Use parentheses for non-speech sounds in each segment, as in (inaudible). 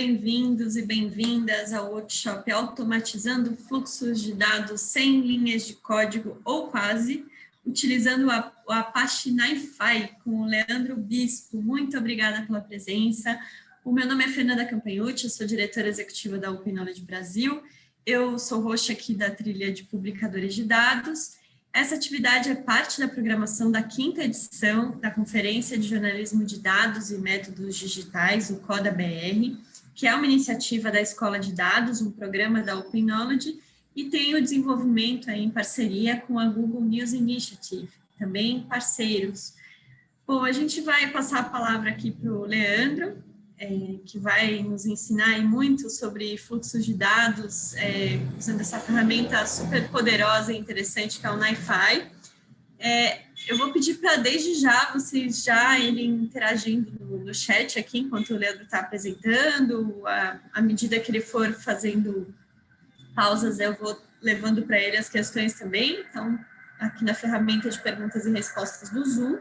bem-vindos e bem-vindas ao workshop Automatizando Fluxos de Dados sem linhas de código ou quase, utilizando o Apache NiFi com o Leandro Bispo. Muito obrigada pela presença. O meu nome é Fernanda Campanhucci, eu sou diretora executiva da Open Knowledge Brasil. Eu sou host aqui da trilha de publicadores de dados. Essa atividade é parte da programação da quinta edição da Conferência de Jornalismo de Dados e Métodos Digitais, o CODA-BR, que é uma iniciativa da Escola de Dados, um programa da Open Knowledge, e tem o desenvolvimento aí em parceria com a Google News Initiative, também parceiros. Bom, a gente vai passar a palavra aqui para o Leandro, é, que vai nos ensinar muito sobre fluxos de dados, é, usando essa ferramenta super poderosa e interessante que é o NiFi. É, eu vou pedir para, desde já, vocês já irem interagindo no, no chat aqui, enquanto o Leandro está apresentando, à, à medida que ele for fazendo pausas, eu vou levando para ele as questões também, então, aqui na ferramenta de perguntas e respostas do Zoom.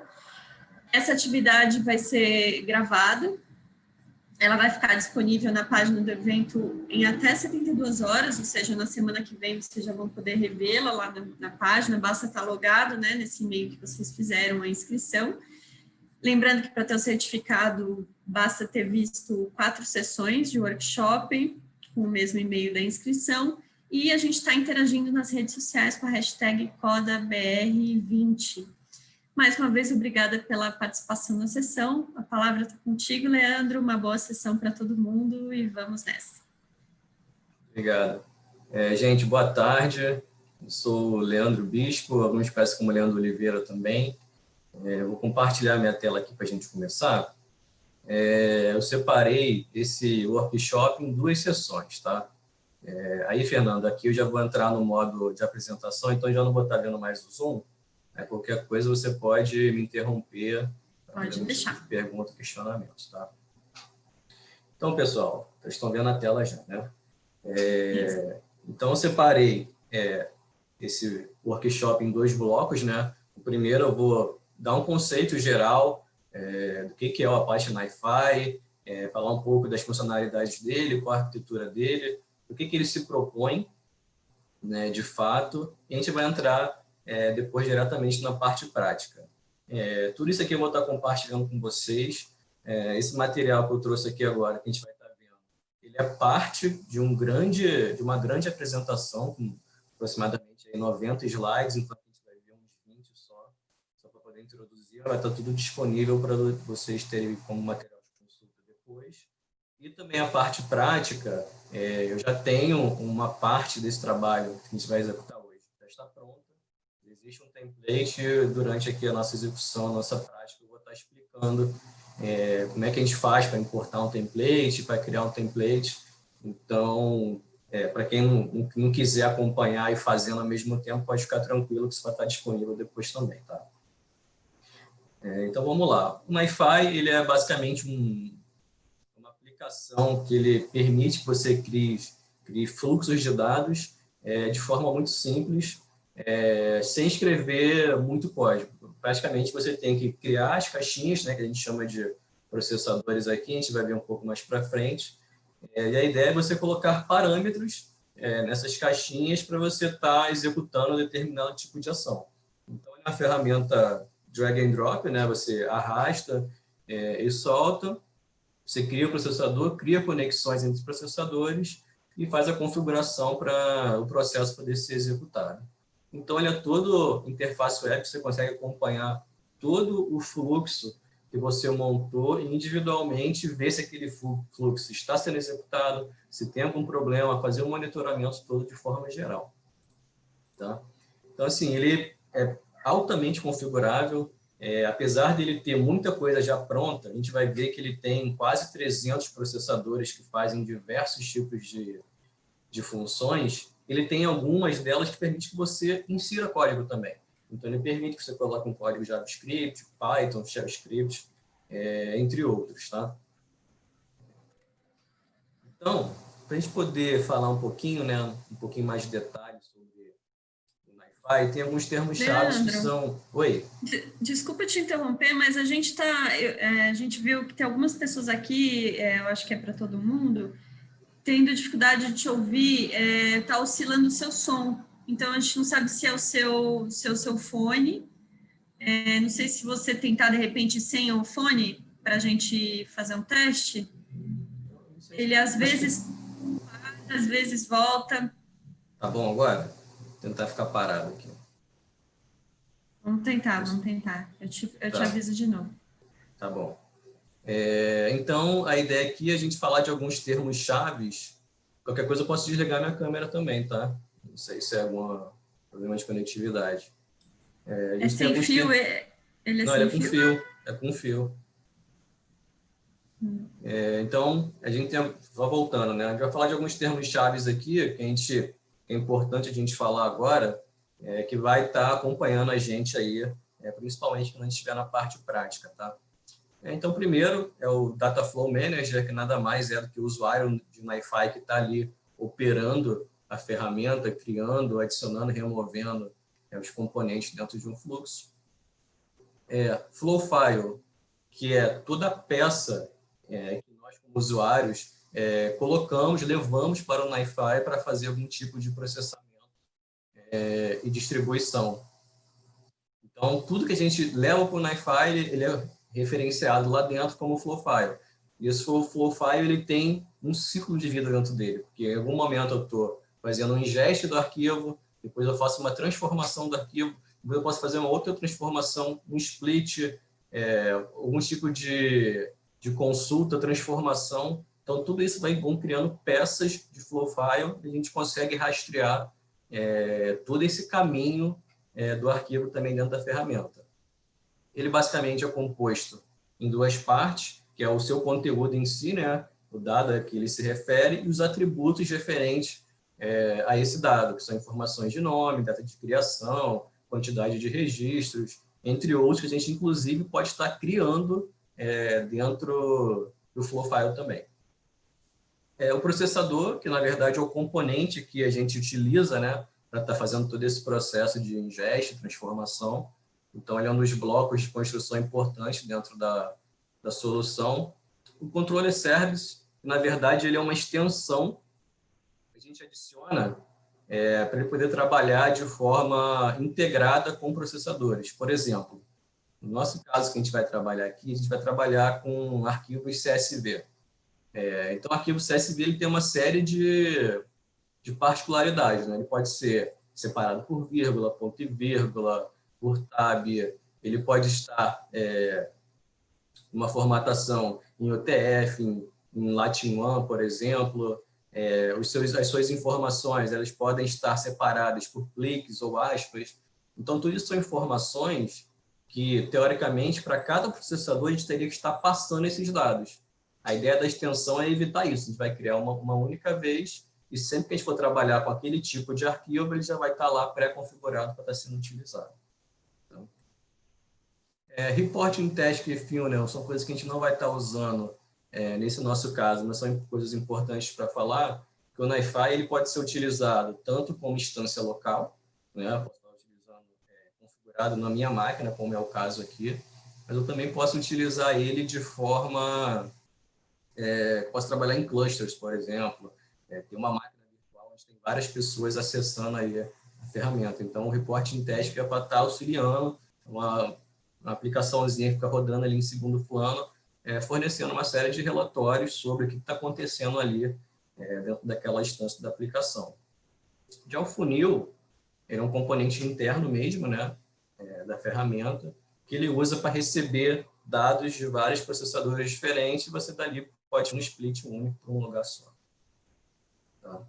Essa atividade vai ser gravada, ela vai ficar disponível na página do evento em até 72 horas, ou seja, na semana que vem vocês já vão poder revê-la lá na, na, página, basta estar logado né, nesse e-mail que vocês fizeram a inscrição. Lembrando que para ter o certificado, basta ter visto quatro sessões de workshop com o mesmo e-mail da inscrição, e a gente está interagindo nas redes sociais com a hashtag CodaBR20. Mais uma vez, obrigada pela participação na sessão. A palavra está contigo, Leandro. Uma boa sessão para todo mundo e vamos nessa. Obrigado. É, gente, boa tarde. Eu sou Leandro Bispo, alguns conhecem como Leandro Oliveira também. É, vou compartilhar minha tela aqui para a gente começar. É, eu separei esse workshop em duas sessões, tá? É, aí, Fernando, aqui eu já vou entrar no modo de apresentação, então já não vou estar vendo mais o Zoom, é, qualquer coisa você pode me interromper. Pode deixar. Pergunta, questionamentos, tá? Então, pessoal, vocês estão vendo a tela já, né? É, então, eu separei é, esse workshop em dois blocos, né? O primeiro eu vou dar um conceito geral é, do que, que é o Apache NiFi, é, falar um pouco das funcionalidades dele, qual a arquitetura dele, o que, que ele se propõe, né, de fato, e a gente vai entrar é, depois diretamente na parte prática. É, tudo isso aqui eu vou estar compartilhando com vocês. É, esse material que eu trouxe aqui agora, que a gente vai estar vendo, ele é parte de, um grande, de uma grande apresentação, com aproximadamente 90 slides, então a gente vai ver uns 20 só, só para poder introduzir. Vai estar tudo disponível para vocês terem como material de consulta depois. E também a parte prática, é, eu já tenho uma parte desse trabalho que a gente vai executar existe um template durante aqui a nossa execução, a nossa prática, eu vou estar explicando é, como é que a gente faz para importar um template, para criar um template. Então, é, para quem não, não, quiser acompanhar e fazendo ao mesmo tempo, pode ficar tranquilo que isso vai estar disponível depois também, tá? É, então, vamos lá. O MyFi, ele é basicamente um, uma aplicação que ele permite que você crie, crie fluxos de dados é, de forma muito simples, é, sem escrever muito código. Praticamente você tem que criar as caixinhas, né, que a gente chama de processadores aqui, a gente vai ver um pouco mais para frente. É, e a ideia é você colocar parâmetros é, nessas caixinhas para você estar tá executando determinado tipo de ação. Então, na ferramenta drag and drop, né, você arrasta é, e solta, você cria o processador, cria conexões entre os processadores e faz a configuração para o processo poder ser executado. Então, ele é todo interface web, você consegue acompanhar todo o fluxo que você montou individualmente ver se aquele fluxo está sendo executado, se tem algum problema, fazer um monitoramento todo de forma geral. Tá? Então, assim, ele é altamente configurável, é, apesar dele ter muita coisa já pronta, a gente vai ver que ele tem quase 300 processadores que fazem diversos tipos de, de funções, ele tem algumas delas que permite que você insira código também. Então, ele permite que você coloque um código JavaScript, Python, JavaScript, é, entre outros, tá? Então, para a gente poder falar um pouquinho, né, um pouquinho mais de detalhes sobre o NiFi, tem alguns termos-chave que são... Oi? Desculpa te interromper, mas a gente tá, é, a gente viu que tem algumas pessoas aqui, é, eu acho que é para todo mundo, tendo dificuldade de te ouvir, está é, oscilando o seu som. Então, a gente não sabe se é o seu, seu, seu fone. É, não sei se você tentar, de repente, sem o fone, para a gente fazer um teste. Ele, às vezes, às vezes volta. Tá bom agora? Vou tentar ficar parado aqui. Vamos tentar, vamos tentar. Eu te, eu tá. te aviso de novo. Tá bom. É, então, a ideia aqui é a gente falar de alguns termos chaves. Qualquer coisa eu posso desligar minha câmera também, tá? Não sei se é algum problema de conectividade. É, é sem fio? É, ele é Não, ele é com fio? fio. É com fio. Hum. É, então, a gente tem, só voltando, né? A gente vai falar de alguns termos chaves aqui que a gente é importante a gente falar agora, é, que vai estar tá acompanhando a gente aí, é, principalmente quando a gente estiver na parte prática, tá? É, então, primeiro é o Data Flow Manager, que nada mais é do que o usuário de MiFi que está ali operando a ferramenta, criando, adicionando, removendo é, os componentes dentro de um fluxo. É, Flow File, que é toda a peça é, que nós, como usuários, é, colocamos, levamos para o NiFi para fazer algum tipo de processamento é, e distribuição. Então, tudo que a gente leva para o NiFi, ele é referenciado lá dentro como flow file. E esse flow file ele tem um ciclo de vida dentro dele, porque em algum momento eu estou fazendo um ingeste do arquivo, depois eu faço uma transformação do arquivo, depois eu posso fazer uma outra transformação, um split, é, algum tipo de, de consulta, transformação. Então, tudo isso vai vão criando peças de flow file e a gente consegue rastrear é, todo esse caminho é, do arquivo também dentro da ferramenta. Ele basicamente é composto em duas partes, que é o seu conteúdo em si, né? o dado a que ele se refere, e os atributos referentes é, a esse dado, que são informações de nome, data de criação, quantidade de registros, entre outros que a gente, inclusive, pode estar criando é, dentro do flow file também. É, o processador, que na verdade é o componente que a gente utiliza né, para estar fazendo todo esse processo de ingeste, transformação, então, ele é um dos blocos de construção importante dentro da, da solução. O controle service, na verdade, ele é uma extensão que a gente adiciona é, para ele poder trabalhar de forma integrada com processadores. Por exemplo, no nosso caso que a gente vai trabalhar aqui, a gente vai trabalhar com arquivos CSV. É, então, o arquivo CSV ele tem uma série de, de particularidades. Né? Ele pode ser separado por vírgula, ponto e vírgula, por tab, ele pode estar é, uma formatação em OTF, em, em Latin One, por exemplo, é, os seus, as suas informações elas podem estar separadas por cliques ou aspas. Então, tudo isso são informações que, teoricamente, para cada processador, a gente teria que estar passando esses dados. A ideia da extensão é evitar isso. A gente vai criar uma, uma única vez e sempre que a gente for trabalhar com aquele tipo de arquivo, ele já vai estar lá pré-configurado para estar sendo utilizado. É, reporting task e funnel são coisas que a gente não vai estar usando é, nesse nosso caso, mas são coisas importantes para falar, que o NiFi ele pode ser utilizado tanto como instância local, né, posso estar utilizando é, configurado na minha máquina, como é o caso aqui, mas eu também posso utilizar ele de forma, é, posso trabalhar em clusters, por exemplo, é, tem uma máquina virtual onde tem várias pessoas acessando aí a ferramenta, então o reporting task é para estar auxiliando uma uma aplicaçãozinha fica rodando ali em segundo plano, é, fornecendo uma série de relatórios sobre o que está acontecendo ali é, dentro daquela instância da aplicação. Já o funil, ele é um componente interno mesmo, né, é, da ferramenta, que ele usa para receber dados de vários processadores diferentes e você dali pode um split único para um lugar só. Tá?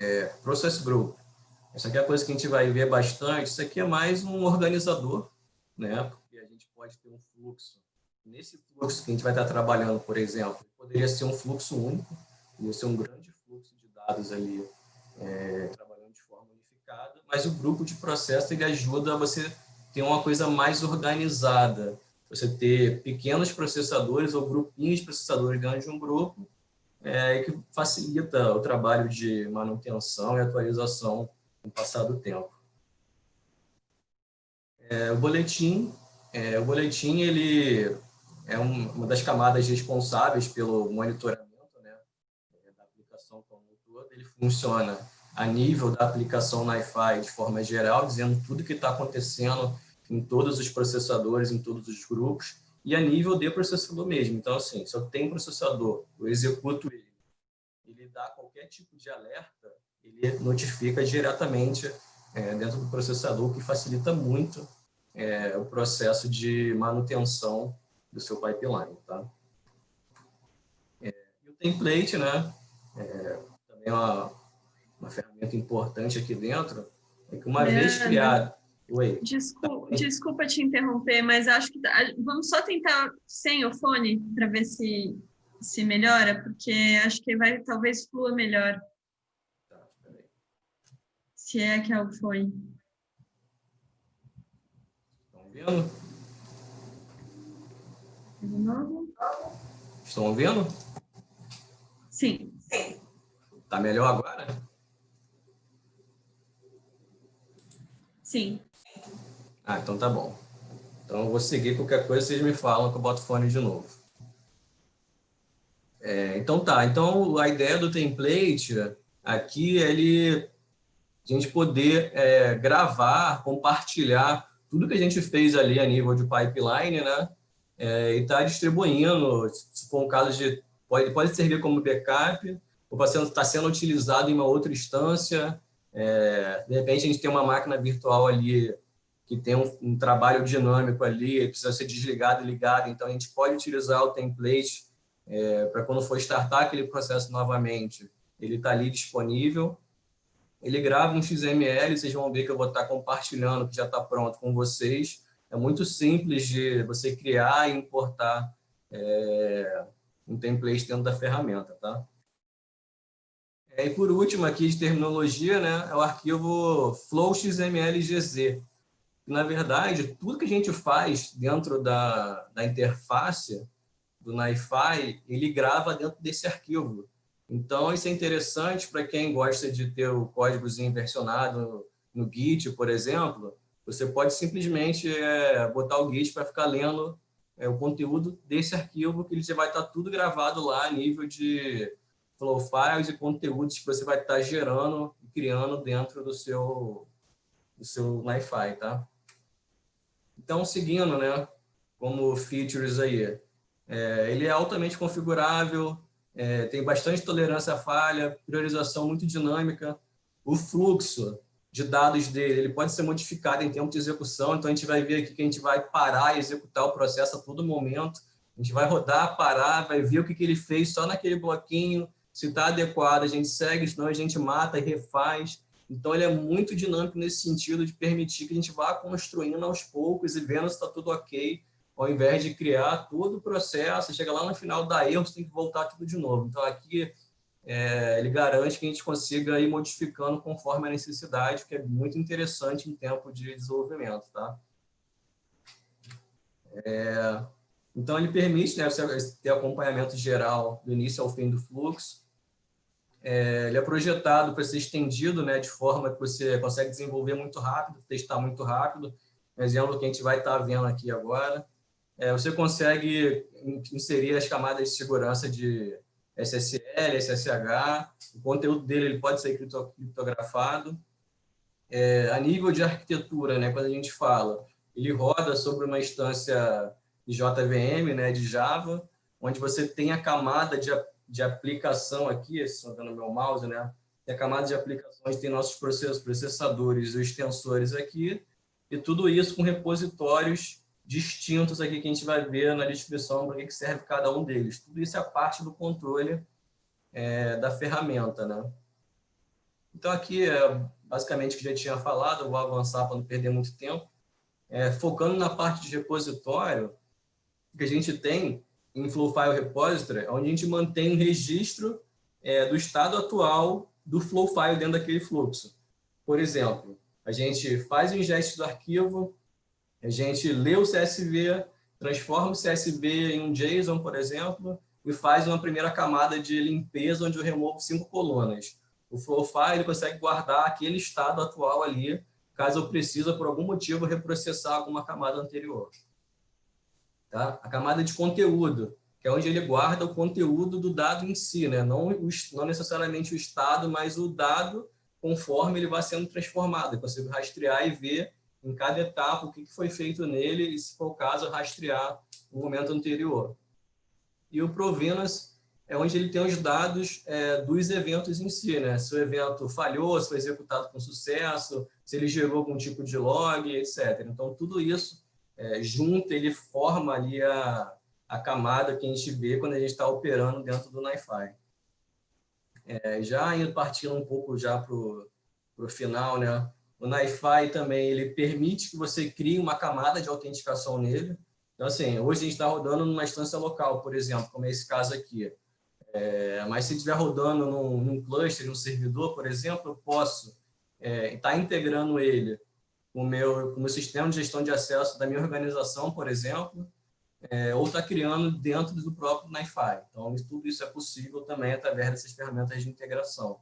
É, process Group. Essa aqui é a coisa que a gente vai ver bastante. Isso aqui é mais um organizador né? Porque a gente pode ter um fluxo. Nesse fluxo que a gente vai estar trabalhando, por exemplo, poderia ser um fluxo único, ia ser um grande fluxo de dados ali, é, trabalhando de forma unificada, mas o grupo de processo ele ajuda você ter uma coisa mais organizada, você ter pequenos processadores ou grupinhos de processadores dentro de um grupo, é, que facilita o trabalho de manutenção e atualização com o passar do tempo. É, o boletim, é, o boletim ele é um, uma das camadas responsáveis pelo monitoramento né, da aplicação como um todo. Ele funciona a nível da aplicação NiFi de forma geral, dizendo tudo que está acontecendo em todos os processadores, em todos os grupos, e a nível de processador mesmo. Então, assim, se eu tenho processador, eu executo ele, ele dá qualquer tipo de alerta, ele notifica diretamente é, dentro do processador, o que facilita muito é, o processo de manutenção do seu pipeline. Tá? É, e o template, né, é, também é uma, uma ferramenta importante aqui dentro, é que uma vez criado... Oi. Desculpa, tá desculpa te interromper, mas acho que vamos só tentar sem o fone para ver se se melhora, porque acho que vai talvez flua melhor. Tá, se é que algo foi. Estão De novo. Estão ouvindo? Sim. Tá melhor agora? Sim. Ah, então tá bom. Então eu vou seguir qualquer coisa, vocês me falam que eu boto fone de novo. É, então tá, então a ideia do template aqui é ele, a gente poder é, gravar, compartilhar tudo que a gente fez ali a nível de pipeline, né? É, e está distribuindo, se for um caso de, pode, pode servir como backup, ou está sendo, sendo utilizado em uma outra instância, é, de repente a gente tem uma máquina virtual ali que tem um, um trabalho dinâmico ali, precisa ser desligado e ligado, então a gente pode utilizar o template é, para quando for startar aquele processo novamente, ele está ali disponível. Ele grava um XML, vocês vão ver que eu vou estar compartilhando, que já está pronto com vocês. É muito simples de você criar e importar é, um template dentro da ferramenta, tá? É, e por último, aqui de terminologia, né, é o arquivo flowxmlgz. Na verdade, tudo que a gente faz dentro da, da interface do NiFi, ele grava dentro desse arquivo. Então, isso é interessante para quem gosta de ter o códigozinho versionado no, Git, por exemplo. Você pode simplesmente é, botar o Git para ficar lendo é, o conteúdo desse arquivo, que ele vai estar tudo gravado lá a nível de flow files e conteúdos que você vai estar gerando e criando dentro do seu, do seu NiFi, tá? Então, seguindo, né, como features aí, é, ele é altamente configurável, é, tem bastante tolerância à falha, priorização muito dinâmica. O fluxo de dados dele ele pode ser modificado em tempo de execução, então a gente vai ver aqui que a gente vai parar e executar o processo a todo momento. A gente vai rodar, parar, vai ver o que, que ele fez só naquele bloquinho, se está adequado, a gente segue, senão a gente mata e refaz. Então, ele é muito dinâmico nesse sentido de permitir que a gente vá construindo aos poucos e vendo se está tudo ok, ao invés de criar todo o processo, chega lá no final, dá erro, você tem que voltar tudo de novo. Então, aqui, é, ele garante que a gente consiga ir modificando conforme a necessidade, que é muito interessante em tempo de desenvolvimento. Tá? É, então, ele permite né, ter acompanhamento geral do início ao fim do fluxo. É, ele é projetado para ser estendido né, de forma que você consegue desenvolver muito rápido, testar muito rápido. Exemplo que a gente vai estar vendo aqui agora. É, você consegue inserir as camadas de segurança de SSL, SSH, o conteúdo dele ele pode ser criptografado. É, a nível de arquitetura, né, quando a gente fala, ele roda sobre uma instância de JVM, né, de Java, onde você tem a camada de, de aplicação aqui, estou dando meu mouse, né, tem a camada de aplicações, tem nossos processos, processadores e extensores aqui, e tudo isso com repositórios distintos aqui que a gente vai ver na descrição para que serve cada um deles. Tudo isso é parte do controle é, da ferramenta. Né? Então, aqui, é, basicamente, o que já tinha falado, vou avançar para não perder muito tempo. É, focando na parte de repositório, que a gente tem em Flow File Repository, onde a gente mantém um registro é, do estado atual do Flow File dentro daquele fluxo. Por exemplo, a gente faz o ingest do arquivo, a gente lê o CSV, transforma o CSV em um JSON, por exemplo, e faz uma primeira camada de limpeza, onde eu removo cinco colunas. O Flow File consegue guardar aquele estado atual ali caso eu precise, por algum motivo, reprocessar alguma camada anterior. Tá? A camada de conteúdo, que é onde ele guarda o conteúdo do dado em si, né? não, o, não necessariamente o estado, mas o dado conforme ele vai sendo transformado. Eu consigo rastrear e ver em cada etapa o que foi feito nele e, se for o caso, rastrear o momento anterior. E o Provenance é onde ele tem os dados é, dos eventos em si, né? Se o evento falhou, se foi executado com sucesso, se ele gerou algum tipo de log, etc. Então, tudo isso é, junto, ele forma ali a, a camada que a gente vê quando a gente está operando dentro do NiFi. É, já indo partindo um pouco já para o final, né? O NiFi também ele permite que você crie uma camada de autenticação nele. Então, assim, hoje a gente está rodando numa instância local, por exemplo, como é esse caso aqui. É, mas se estiver rodando num, num cluster, num servidor, por exemplo, eu posso estar é, tá integrando ele com o meu, o meu sistema de gestão de acesso da minha organização, por exemplo, é, ou está criando dentro do próprio NiFi. Então, tudo isso é possível também através dessas ferramentas de integração.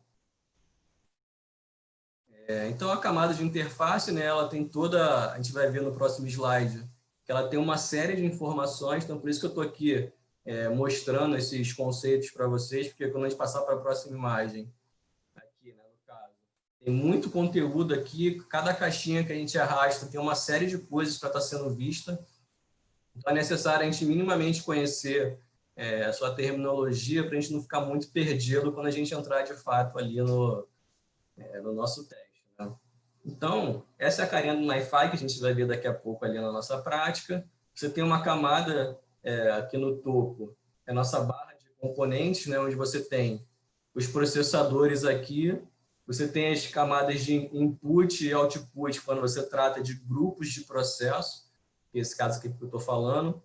É, então, a camada de interface, né, ela tem toda, a gente vai ver no próximo slide, que ela tem uma série de informações, então por isso que eu estou aqui é, mostrando esses conceitos para vocês, porque quando a gente passar para a próxima imagem, tem muito conteúdo aqui, cada caixinha que a gente arrasta tem uma série de coisas para estar tá sendo vista. Então é necessário a gente minimamente conhecer é, a sua terminologia para a gente não ficar muito perdido quando a gente entrar de fato ali no, é, no nosso teste. Então, essa é a carinha do NiFi que a gente vai ver daqui a pouco ali na nossa prática. Você tem uma camada é, aqui no topo, é a nossa barra de componentes, né, onde você tem os processadores aqui, você tem as camadas de input e output quando você trata de grupos de processo, esse caso aqui que eu estou falando.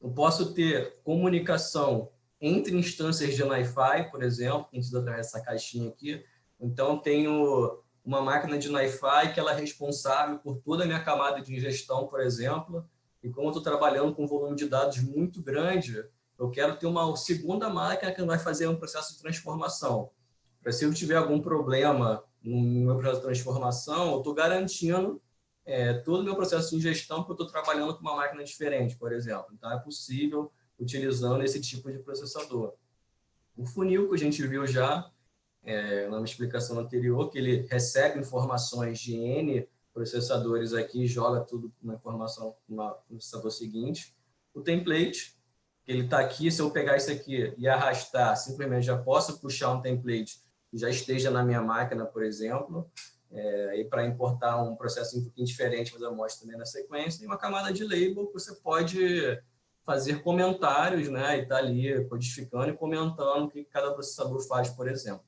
Eu posso ter comunicação entre instâncias de NiFi, por exemplo, que a gente através dessa caixinha aqui. Então, tenho uma máquina de NiFi que ela é responsável por toda a minha camada de ingestão, por exemplo, e como eu estou trabalhando com um volume de dados muito grande, eu quero ter uma segunda máquina que vai fazer um processo de transformação se eu tiver algum problema no meu processo de transformação, eu estou garantindo é, todo o meu processo de ingestão porque eu estou trabalhando com uma máquina diferente, por exemplo. Então, é possível utilizando esse tipo de processador. O funil que a gente viu já é, na explicação anterior, que ele recebe informações de N processadores aqui e joga tudo na informação no processador seguinte. O template, que ele está aqui, se eu pegar isso aqui e arrastar, simplesmente já posso puxar um template já esteja na minha máquina, por exemplo, é, e para importar um processo um pouquinho diferente, mas eu mostro também na sequência, e uma camada de label que você pode fazer comentários, né, e tá ali codificando e comentando o que cada processador faz, por exemplo.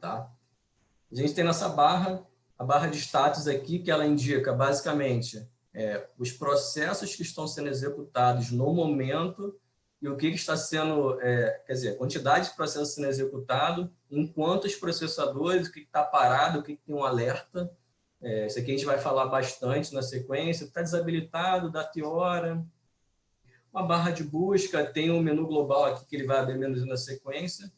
Tá? A gente tem nessa barra, a barra de status aqui, que ela indica basicamente é, os processos que estão sendo executados no momento e o que, está sendo, é, quer dizer, a quantidade de processos sendo executado, em quantos processadores, o que está parado, o que, tem um alerta. É, isso aqui a gente vai falar bastante na sequência. Está desabilitado, data e hora. Uma barra de busca, tem um menu global aqui que ele vai abrir na sequência.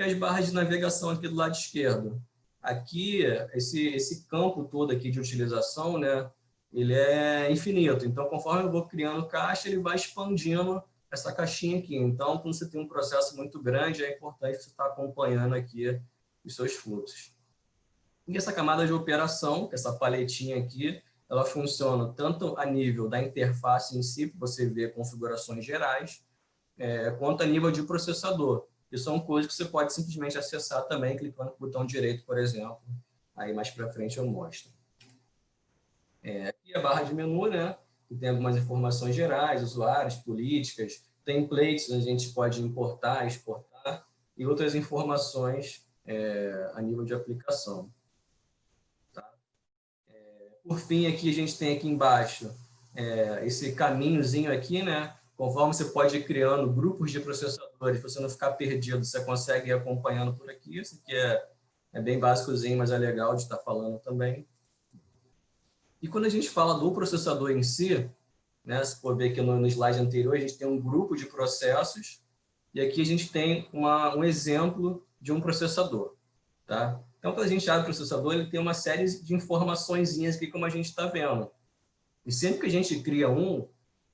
E as barras de navegação aqui do lado esquerdo. Aqui, esse, esse campo todo aqui de utilização, né, ele é infinito. Então, conforme eu vou criando caixa, ele vai expandindo essa caixinha aqui. Então, quando você tem um processo muito grande, é importante você estar acompanhando aqui os seus fluxos. E essa camada de operação, essa paletinha aqui, ela funciona tanto a nível da interface em si, que você vê configurações gerais, é, quanto a nível de processador. E são coisas que você pode simplesmente acessar também, clicando no botão direito, por exemplo. Aí mais para frente eu mostro. É, aqui a barra de menu, né? que tem algumas informações gerais, usuários, políticas, templates, a gente pode importar, exportar, e outras informações é, a nível de aplicação. Tá? É, por fim, aqui a gente tem aqui embaixo é, esse caminhozinho aqui, né? Conforme você pode ir criando grupos de processadores, você não ficar perdido, você consegue ir acompanhando por aqui. Isso aqui é, é bem básicozinho, mas é legal de estar falando também. E quando a gente fala do processador em si, né, for ver aqui no, no slide anterior, a gente tem um grupo de processos, e aqui a gente tem uma, um exemplo de um processador. Tá? Então, quando a gente abre o processador, ele tem uma série de informações aqui, como a gente está vendo. E sempre que a gente cria um,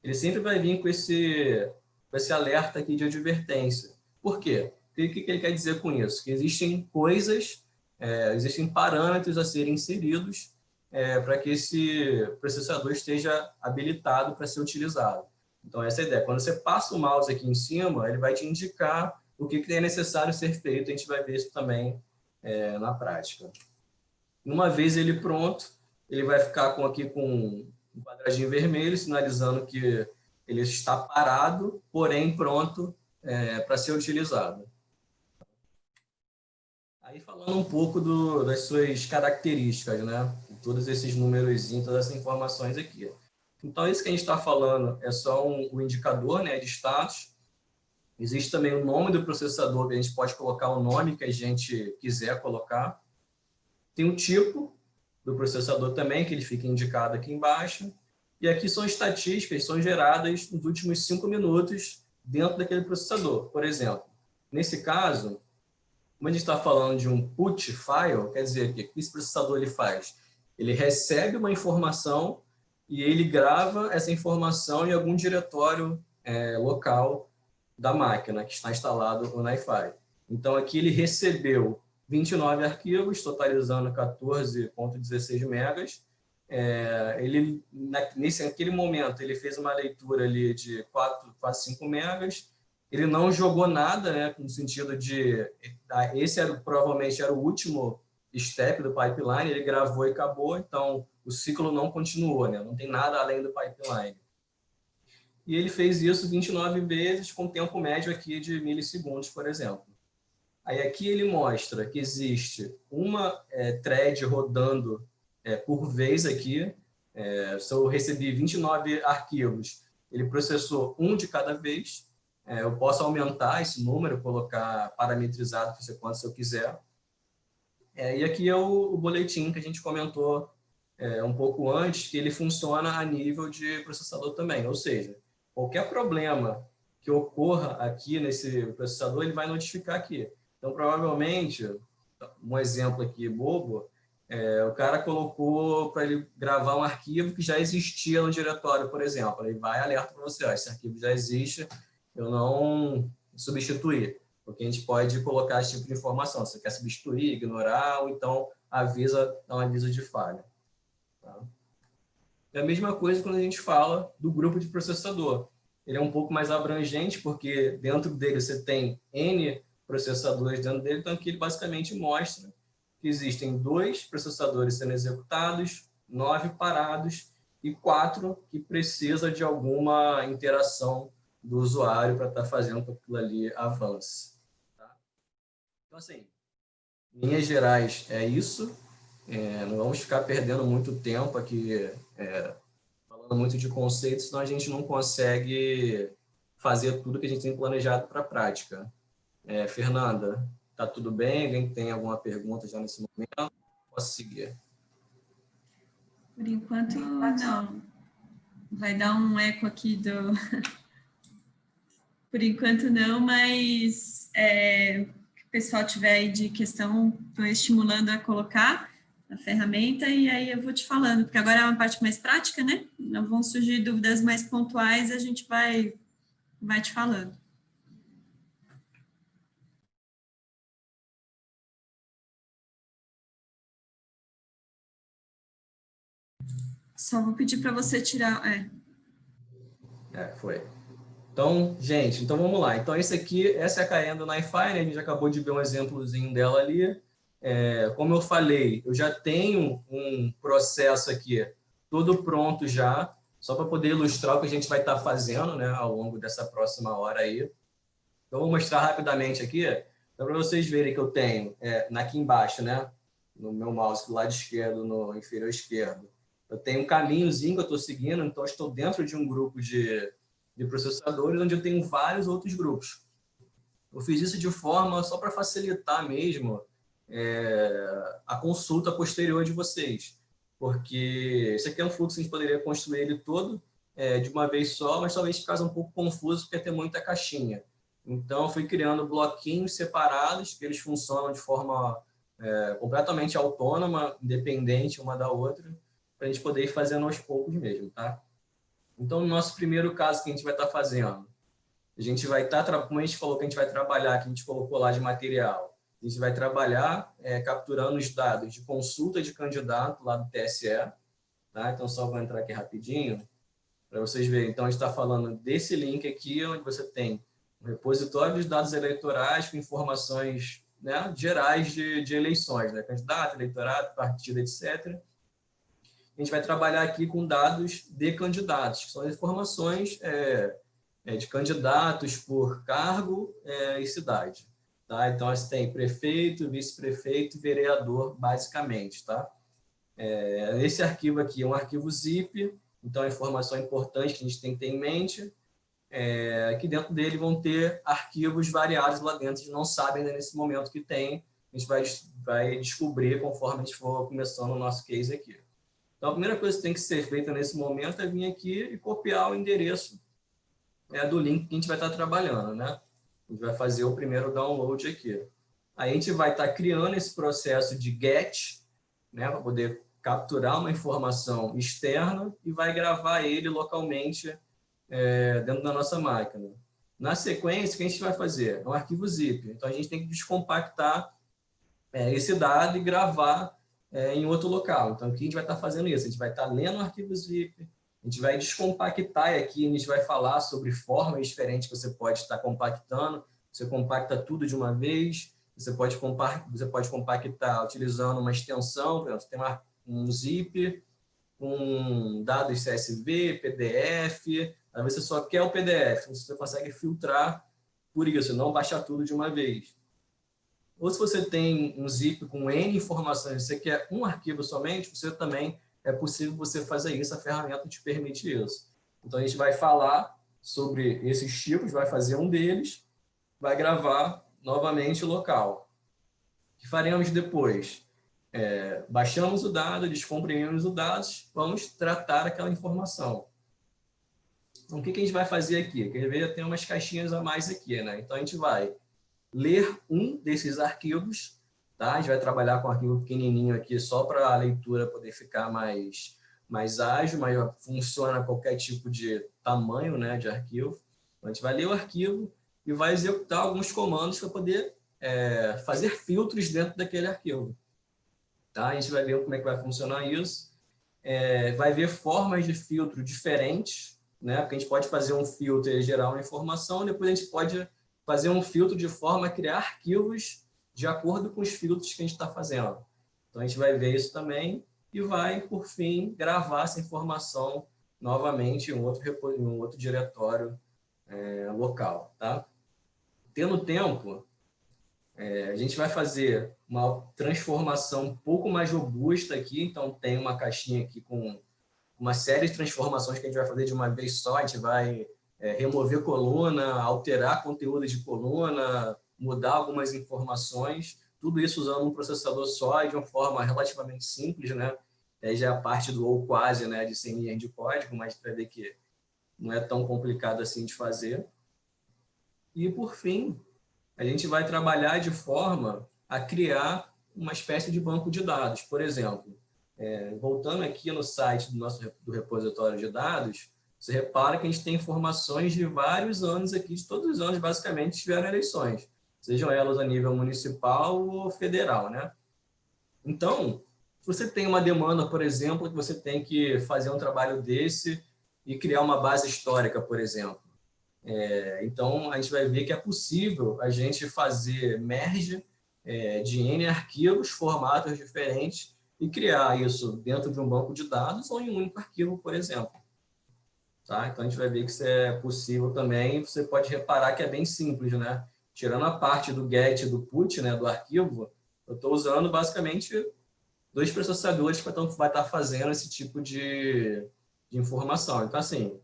ele sempre vai vir com esse, com esse alerta aqui de advertência. Por quê? O que, que ele quer dizer com isso? Que existem coisas, é, existem parâmetros a serem inseridos é, para que esse processador esteja habilitado para ser utilizado. Então, essa é a ideia. Quando você passa o mouse aqui em cima, ele vai te indicar o que, que é necessário ser feito. A gente vai ver isso também é, na prática. Uma vez ele pronto, ele vai ficar com, aqui com um quadradinho vermelho, sinalizando que ele está parado, porém pronto é, para ser utilizado. Aí falando um pouco do, das suas características, né? Todos esses números, todas essas informações aqui. Então, isso que a gente está falando é só um, um, indicador né, de status. Existe também o nome do processador, a gente pode colocar o nome que a gente quiser colocar. Tem o tipo do processador também, que ele fica indicado aqui embaixo. E aqui são estatísticas, são geradas nos últimos cinco minutos dentro daquele processador. Por exemplo, nesse caso, como a gente está falando de um put file, quer dizer, o que esse processador ele faz? Ele recebe uma informação e ele grava essa informação em algum diretório é, local da máquina que está instalado no NiFi. Então, aqui ele recebeu 29 arquivos, totalizando 14.16 megas. É, ele, nesse aquele momento, ele fez uma leitura ali de 4, quase 5 megas. Ele não jogou nada, né, no sentido de... Esse era, provavelmente era o último step do pipeline, ele gravou e acabou, então o ciclo não continuou, né? não tem nada além do pipeline. E ele fez isso 29 vezes com tempo médio aqui de milissegundos, por exemplo. Aí aqui ele mostra que existe uma é, thread rodando é, por vez aqui. É, se eu recebi 29 arquivos, ele processou um de cada vez. É, eu posso aumentar esse número, colocar parametrizado, quanto se eu quiser. É, e aqui é o, o, boletim que a gente comentou é, um pouco antes, que ele funciona a nível de processador também, ou seja, qualquer problema que ocorra aqui nesse processador, ele vai notificar aqui. Então, provavelmente, um exemplo aqui bobo, é, o cara colocou para ele gravar um arquivo que já existia no diretório, por exemplo. Ele vai alerta para você, ó, esse arquivo já existe, eu não substituir porque a gente pode colocar esse tipo de informação. Você quer substituir, ignorar, ou então avisa, dá um aviso de falha. Tá? É a mesma coisa quando a gente fala do grupo de processador. Ele é um pouco mais abrangente, porque dentro dele você tem N processadores dentro dele, então aqui ele basicamente mostra que existem dois processadores sendo executados, nove parados e quatro que precisa de alguma interação do usuário para estar tá fazendo aquilo ali avance. Então, assim, linhas gerais, é isso. É, não vamos ficar perdendo muito tempo aqui é, falando muito de conceitos, senão a gente não consegue fazer tudo que a gente tem planejado para a prática. É, Fernanda, tá tudo bem? Alguém tem alguma pergunta já nesse momento? Posso seguir? Por enquanto, não. Vai dar um eco aqui do... (laughs) Por enquanto, não, mas é, pessoal tiver aí de questão, estou estimulando a colocar a ferramenta e aí eu vou te falando, porque agora é uma parte mais prática, né? Não vão surgir dúvidas mais pontuais, a gente vai, vai te falando. Só vou pedir para você tirar... É. é, foi. Então, gente, então vamos lá. Então, esse aqui, essa é a Caenda NiFi, né? A gente acabou de ver um exemplozinho dela ali. É, como eu falei, eu já tenho um processo aqui todo pronto já, só para poder ilustrar o que a gente vai estar tá fazendo né, ao longo dessa próxima hora aí. Então, vou mostrar rapidamente aqui, para vocês verem que eu tenho é, aqui embaixo, né, no meu mouse, do lado esquerdo, no inferior esquerdo, eu tenho um caminhozinho que eu estou seguindo, então estou dentro de um grupo de de processadores, onde eu tenho vários outros grupos. Eu fiz isso de forma só para facilitar mesmo é, a consulta posterior de vocês, porque esse aqui é um fluxo que a gente poderia construir ele todo é, de uma vez só, mas talvez ficasse um pouco confuso porque tem muita caixinha. Então, eu fui criando bloquinhos separados, que eles funcionam de forma é, completamente autônoma, independente uma da outra, para a gente poder ir fazendo aos poucos mesmo, tá? Então, no nosso primeiro caso que a gente vai estar tá fazendo, a gente vai estar, tá, como a gente falou que a gente vai trabalhar, que a gente colocou lá de material, a gente vai trabalhar é, capturando os dados de consulta de candidato lá do TSE, tá? Então, só vou entrar aqui rapidinho, para vocês verem. Então, a gente está falando desse link aqui, onde você tem um repositório dos dados eleitorais com informações né, gerais de, de eleições, né? candidato, eleitorado, partido, etc., a gente vai trabalhar aqui com dados de candidatos, que são informações é, é, de candidatos por cargo é, e cidade. Tá? Então, você tem prefeito, vice-prefeito vereador, basicamente. Tá? É, esse arquivo aqui é um arquivo zip, então a informação importante que a gente tem que ter em mente é que dentro dele vão ter arquivos variados lá dentro, a gente não sabe ainda nesse momento que tem, a gente vai, vai descobrir conforme a gente for começando o nosso case aqui. Então, a primeira coisa que tem que ser feita nesse momento é vir aqui e copiar o endereço é, do link que a gente vai estar trabalhando, né? A gente vai fazer o primeiro download aqui. Aí a gente vai estar criando esse processo de get, né, para poder capturar uma informação externa e vai gravar ele localmente é, dentro da nossa máquina. Na sequência, o que a gente vai fazer? É um arquivo zip. Então, a gente tem que descompactar é, esse dado e gravar é, em outro local. Então, aqui a gente vai estar fazendo isso. A gente vai estar lendo o arquivo zip, a gente vai descompactar aqui a gente vai falar sobre formas diferentes que você pode estar compactando. Você compacta tudo de uma vez, você pode, você pode compactar utilizando uma extensão, você tem uma, um zip com dados CSV, PDF, às vezes você só quer o PDF, você consegue filtrar por isso, não baixar tudo de uma vez. Ou se você tem um zip com N informações, você quer um arquivo somente, você também é possível você fazer isso, a ferramenta te permite isso. Então, a gente vai falar sobre esses tipos, vai fazer um deles, vai gravar novamente local. O que faremos depois? É, baixamos o dado, descomprimimos os dados, vamos tratar aquela informação. Então, o que, que a gente vai fazer aqui? Quer ver, tem umas caixinhas a mais aqui, né? Então, a gente vai ler um desses arquivos, tá? A gente vai trabalhar com um arquivo pequenininho aqui só para a leitura poder ficar mais, mais ágil, mas funciona qualquer tipo de tamanho né, de arquivo. Então, a gente vai ler o arquivo e vai executar alguns comandos para poder é, fazer filtros dentro daquele arquivo. Tá? A gente vai ver como é que vai funcionar isso. É, vai ver formas de filtro diferentes, né? porque a gente pode fazer um filtro e gerar uma informação, depois a gente pode fazer um filtro de forma a criar arquivos de acordo com os filtros que a gente está fazendo. Então, a gente vai ver isso também e vai, por fim, gravar essa informação novamente em um outro, em um outro diretório é, local. Tá? Tendo tempo, é, a gente vai fazer uma transformação um pouco mais robusta aqui, então tem uma caixinha aqui com uma série de transformações que a gente vai fazer de uma vez só, a gente vai é, remover coluna, alterar conteúdo de coluna, mudar algumas informações, tudo isso usando um processador só e de uma forma relativamente simples, né? Aí já é a parte do ou quase, né, de 100 linhas de código, mas para ver que não é tão complicado assim de fazer. E, por fim, a gente vai trabalhar de forma a criar uma espécie de banco de dados. Por exemplo, é, voltando aqui no site do nosso do repositório de dados, você repara que a gente tem informações de vários anos aqui, de todos os anos, basicamente, tiveram eleições, sejam elas a nível municipal ou federal, né? Então, se você tem uma demanda, por exemplo, que você tem que fazer um trabalho desse e criar uma base histórica, por exemplo. É, então, a gente vai ver que é possível a gente fazer merge é, de N arquivos, formatos diferentes, e criar isso dentro de um banco de dados ou em um único arquivo, por exemplo. Tá? Então, a gente vai ver que isso é possível também. Você pode reparar que é bem simples, né? Tirando a parte do get e do put, né, do arquivo, eu estou usando basicamente dois processadores que vai estar fazendo esse tipo de, de informação. Então, assim,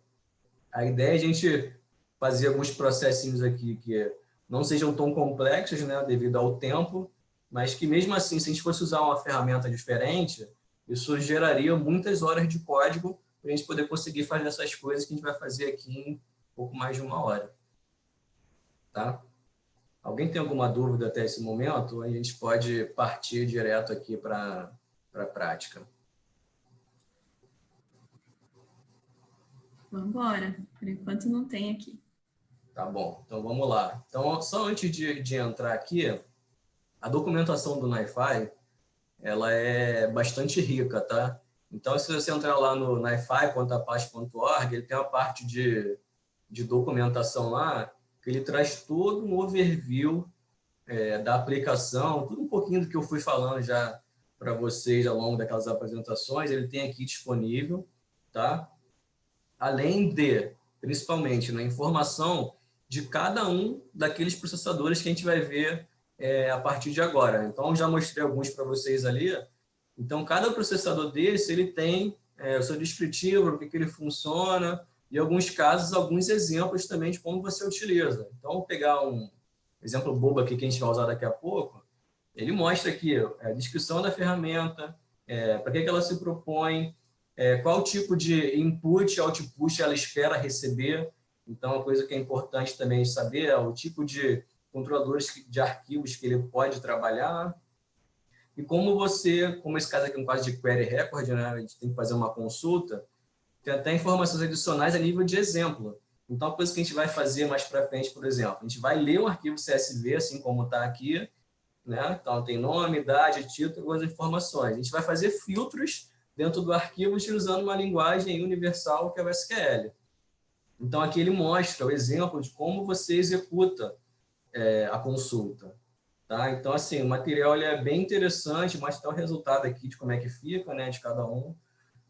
a ideia é a gente fazer alguns processinhos aqui que não sejam tão complexos, né, devido ao tempo, mas que mesmo assim, se a gente fosse usar uma ferramenta diferente, isso geraria muitas horas de código para a gente poder conseguir fazer essas coisas que a gente vai fazer aqui em pouco mais de uma hora. Tá? Alguém tem alguma dúvida até esse momento? A gente pode partir direto aqui para a prática. Vamos embora. Por enquanto não tem aqui. Tá bom, então vamos lá. Então, só antes de, de entrar aqui, a documentação do NiFi, ela é bastante rica, tá? Então, se você entrar lá no nifi.apache.org, ele tem uma parte de, de documentação lá, que ele traz todo um overview é, da aplicação, tudo um pouquinho do que eu fui falando já para vocês ao longo daquelas apresentações, ele tem aqui disponível, tá? Além de, principalmente, na informação de cada um daqueles processadores que a gente vai ver é, a partir de agora. Então, já mostrei alguns para vocês ali. Então, cada processador desse, ele tem é, o seu descritivo, o que, ele funciona, e, alguns casos, alguns exemplos também de como você utiliza. Então, vou pegar um exemplo bobo aqui que a gente vai usar daqui a pouco. Ele mostra aqui a descrição da ferramenta, é, para que, que ela se propõe, é, qual tipo de input e output ela espera receber, então, uma coisa que é importante também saber é o tipo de controladores de arquivos que ele pode trabalhar e como você, como esse caso aqui é um caso de query record, né, a gente tem que fazer uma consulta, tem até informações adicionais a nível de exemplo. Então, a coisa que a gente vai fazer mais para frente, por exemplo, a gente vai ler o arquivo CSV, assim como está aqui, né? então tem nome, idade, título, algumas informações. A gente vai fazer filtros dentro do arquivo utilizando uma linguagem universal que é o SQL. Então, aqui ele mostra o exemplo de como você executa é, a consulta. Tá? Então, assim, o material ele é bem interessante, mostra o resultado aqui de como é que fica, né, de cada um.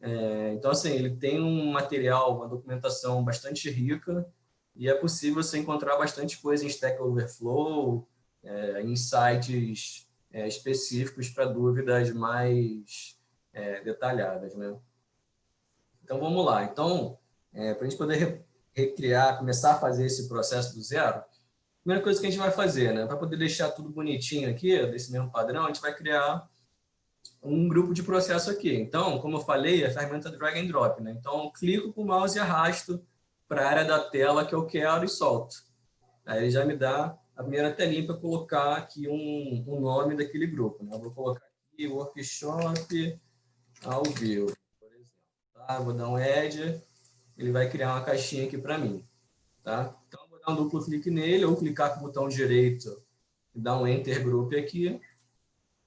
É, então, assim, ele tem um material, uma documentação bastante rica e é possível você encontrar bastante coisa em Stack Overflow, é, em sites é, específicos para dúvidas mais é, detalhadas, né? Então, vamos lá. Então, é, para a gente poder recriar, começar a fazer esse processo do zero, primeira coisa que a gente vai fazer, né, para poder deixar tudo bonitinho aqui, desse mesmo padrão, a gente vai criar um grupo de processo aqui. Então, como eu falei, a ferramenta drag and drop, né? Então, clico com o mouse e arrasto para a área da tela que eu quero e solto. Aí ele já me dá a primeira telinha para colocar aqui um, um, nome daquele grupo. Né? Eu vou colocar aqui workshop ao vivo, por exemplo. Tá? Vou dar um add ele vai criar uma caixinha aqui para mim. Tá? Então, dar um duplo clique nele, ou clicar com o botão direito e dar um Enter Group aqui,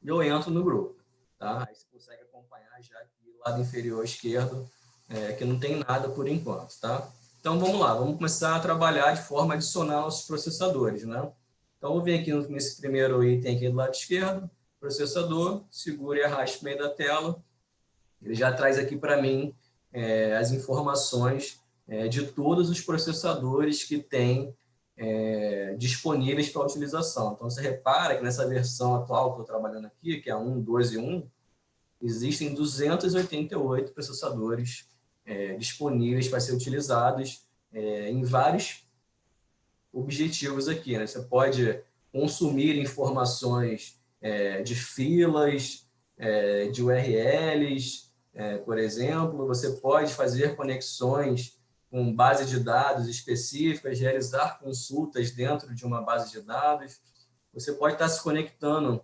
e eu entro no grupo. Tá? Aí você consegue acompanhar já aqui, lado inferior esquerdo, é, que não tem nada por enquanto. Tá? Então, vamos lá, vamos começar a trabalhar de forma adicional os processadores. Né? Então, vou vir aqui nesse primeiro item aqui do lado esquerdo, processador, seguro e arraste no meio da tela. Ele já traz aqui para mim é, as informações é, de todos os processadores que tem é, disponíveis para utilização. Então, você repara que nessa versão atual que eu estou trabalhando aqui, que é a 1.12.1, existem 288 processadores é, disponíveis para ser utilizados é, em vários objetivos aqui. Né? Você pode consumir informações é, de filas, de URLs, é, por exemplo, você pode fazer conexões com base de dados específicas, realizar consultas dentro de uma base de dados. Você pode estar se conectando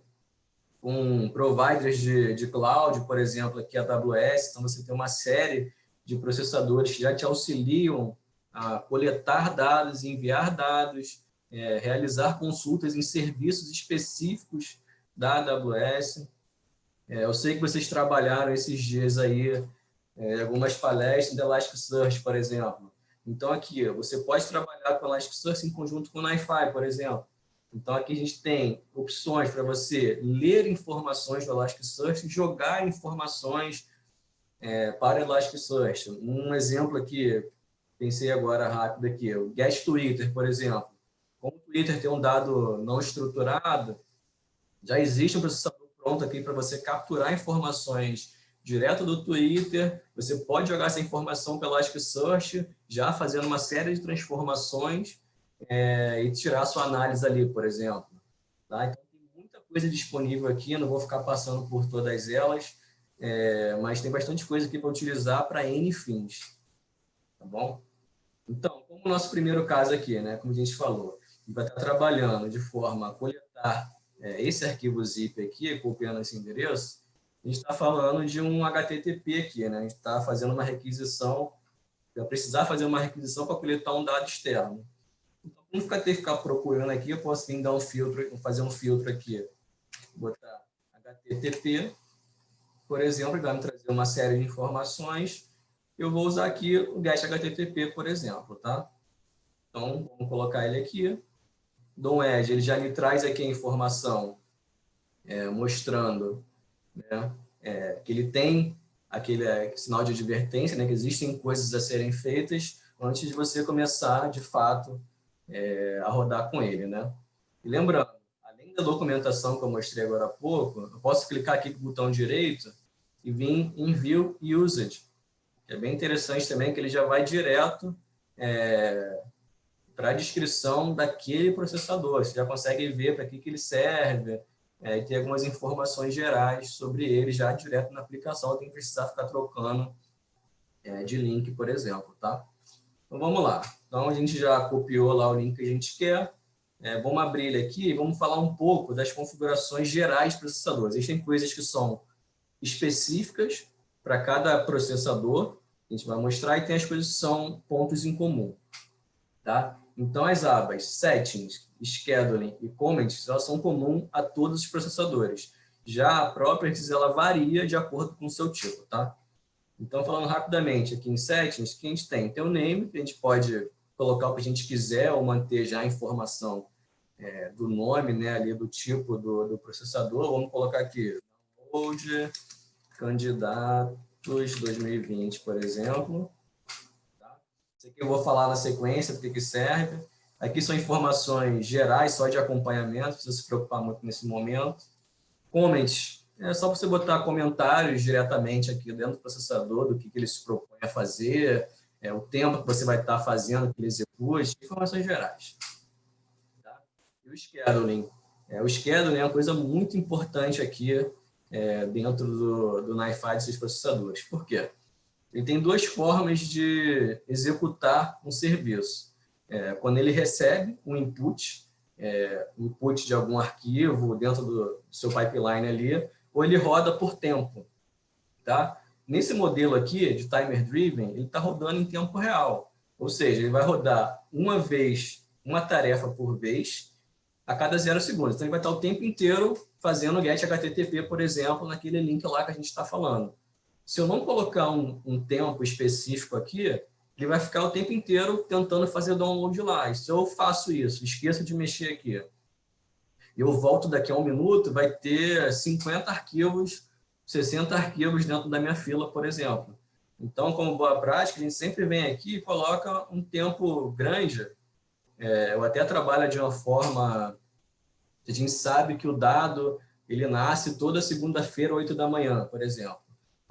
com providers de, de cloud, por exemplo, aqui a AWS, então você tem uma série de processadores que já te auxiliam a coletar dados, enviar dados, é, realizar consultas em serviços específicos da AWS. É, eu sei que vocês trabalharam esses dias aí, é, algumas palestras da Elasticsearch, por exemplo. Então, aqui, você pode trabalhar com Elasticsearch em conjunto com o NiFi, por exemplo. Então, aqui a gente tem opções para você ler informações do Elasticsearch jogar informações é, para Elasticsearch. Um exemplo aqui, pensei agora rápido aqui, o Get Twitter, por exemplo. Como o Twitter tem um dado não estruturado, já existe um processador pronto aqui para você capturar informações direto do Twitter, você pode jogar essa informação pelo Elasticsearch, já fazendo uma série de transformações é, e tirar sua análise ali, por exemplo. Tá? Então, tem muita coisa disponível aqui, não vou ficar passando por todas elas, é, mas tem bastante coisa aqui para utilizar para N fins. Tá bom? Então, como o nosso primeiro caso aqui, né, como a gente falou, vai estar trabalhando de forma a coletar é, esse arquivo zip aqui, copiando esse endereço, a gente está falando de um HTTP aqui, né? A gente está fazendo uma requisição, vai precisar fazer uma requisição para coletar um dado externo. Então, não ficar ter que ficar procurando aqui, eu posso vir dar um filtro, fazer um filtro aqui, botar HTTP, por exemplo, vai me trazer uma série de informações. Eu vou usar aqui o GET HTTP, por exemplo, tá? Então, vamos colocar ele aqui. Dom Edge, ele já me traz aqui a informação é, mostrando né, é, que ele tem aquele é, sinal de advertência, né, que existem coisas a serem feitas antes de você começar, de fato, é, a rodar com ele. Né? E lembrando, além da documentação que eu mostrei agora há pouco, eu posso clicar aqui com o botão direito e vir em View Usage, que é bem interessante também, que ele já vai direto é, para a descrição daquele processador. Você já consegue ver para que, que ele serve, é, e ter algumas informações gerais sobre ele já direto na aplicação, que precisar ficar trocando é, de link, por exemplo, tá? Então, vamos lá. Então, a gente já copiou lá o link que a gente quer. É, vamos abrir ele aqui e vamos falar um pouco das configurações gerais do processador. Existem coisas que são específicas para cada processador, a gente vai mostrar, e tem as coisas que são pontos em comum. Tá? Então, as abas Settings, Scheduling e Comments elas são comuns a todos os processadores. Já a Properties ela varia de acordo com o seu tipo. Tá? Então, falando rapidamente aqui em Settings, que a gente tem? Tem o Name, que a gente pode colocar o que a gente quiser ou manter já a informação é, do nome, né, ali do tipo do, do processador. Vamos colocar aqui, download candidatos 2020, por exemplo. Isso aqui eu vou falar na sequência, porque que serve. Aqui são informações gerais, só de acompanhamento, não precisa se preocupar muito nesse momento. Comments, é só você botar comentários diretamente aqui dentro do processador, do que, que ele se propõe a fazer, é, o tempo que você vai estar fazendo, que ele execute, informações gerais. Tá? E o scheduling. É, o scheduling é uma coisa muito importante aqui é, dentro do, do NiFi seus processadores. Por quê? Ele tem duas formas de executar um serviço. É, quando ele recebe um input, é, input de algum arquivo dentro do seu pipeline ali, ou ele roda por tempo. Tá? Nesse modelo aqui, de timer driven, ele está rodando em tempo real. Ou seja, ele vai rodar uma vez, uma tarefa por vez, a cada zero segundos. Então, ele vai estar o tempo inteiro fazendo get HTTP, por exemplo, naquele link lá que a gente está falando. Se eu não colocar um, um, tempo específico aqui, ele vai ficar o tempo inteiro tentando fazer download lá. E se eu faço isso, esqueço de mexer aqui, eu volto daqui a um minuto, vai ter 50 arquivos, 60 arquivos dentro da minha fila, por exemplo. Então, como boa prática, a gente sempre vem aqui e coloca um tempo grande. É, eu até trabalho de uma forma a gente sabe que o dado ele nasce toda segunda-feira, 8 da manhã, por exemplo.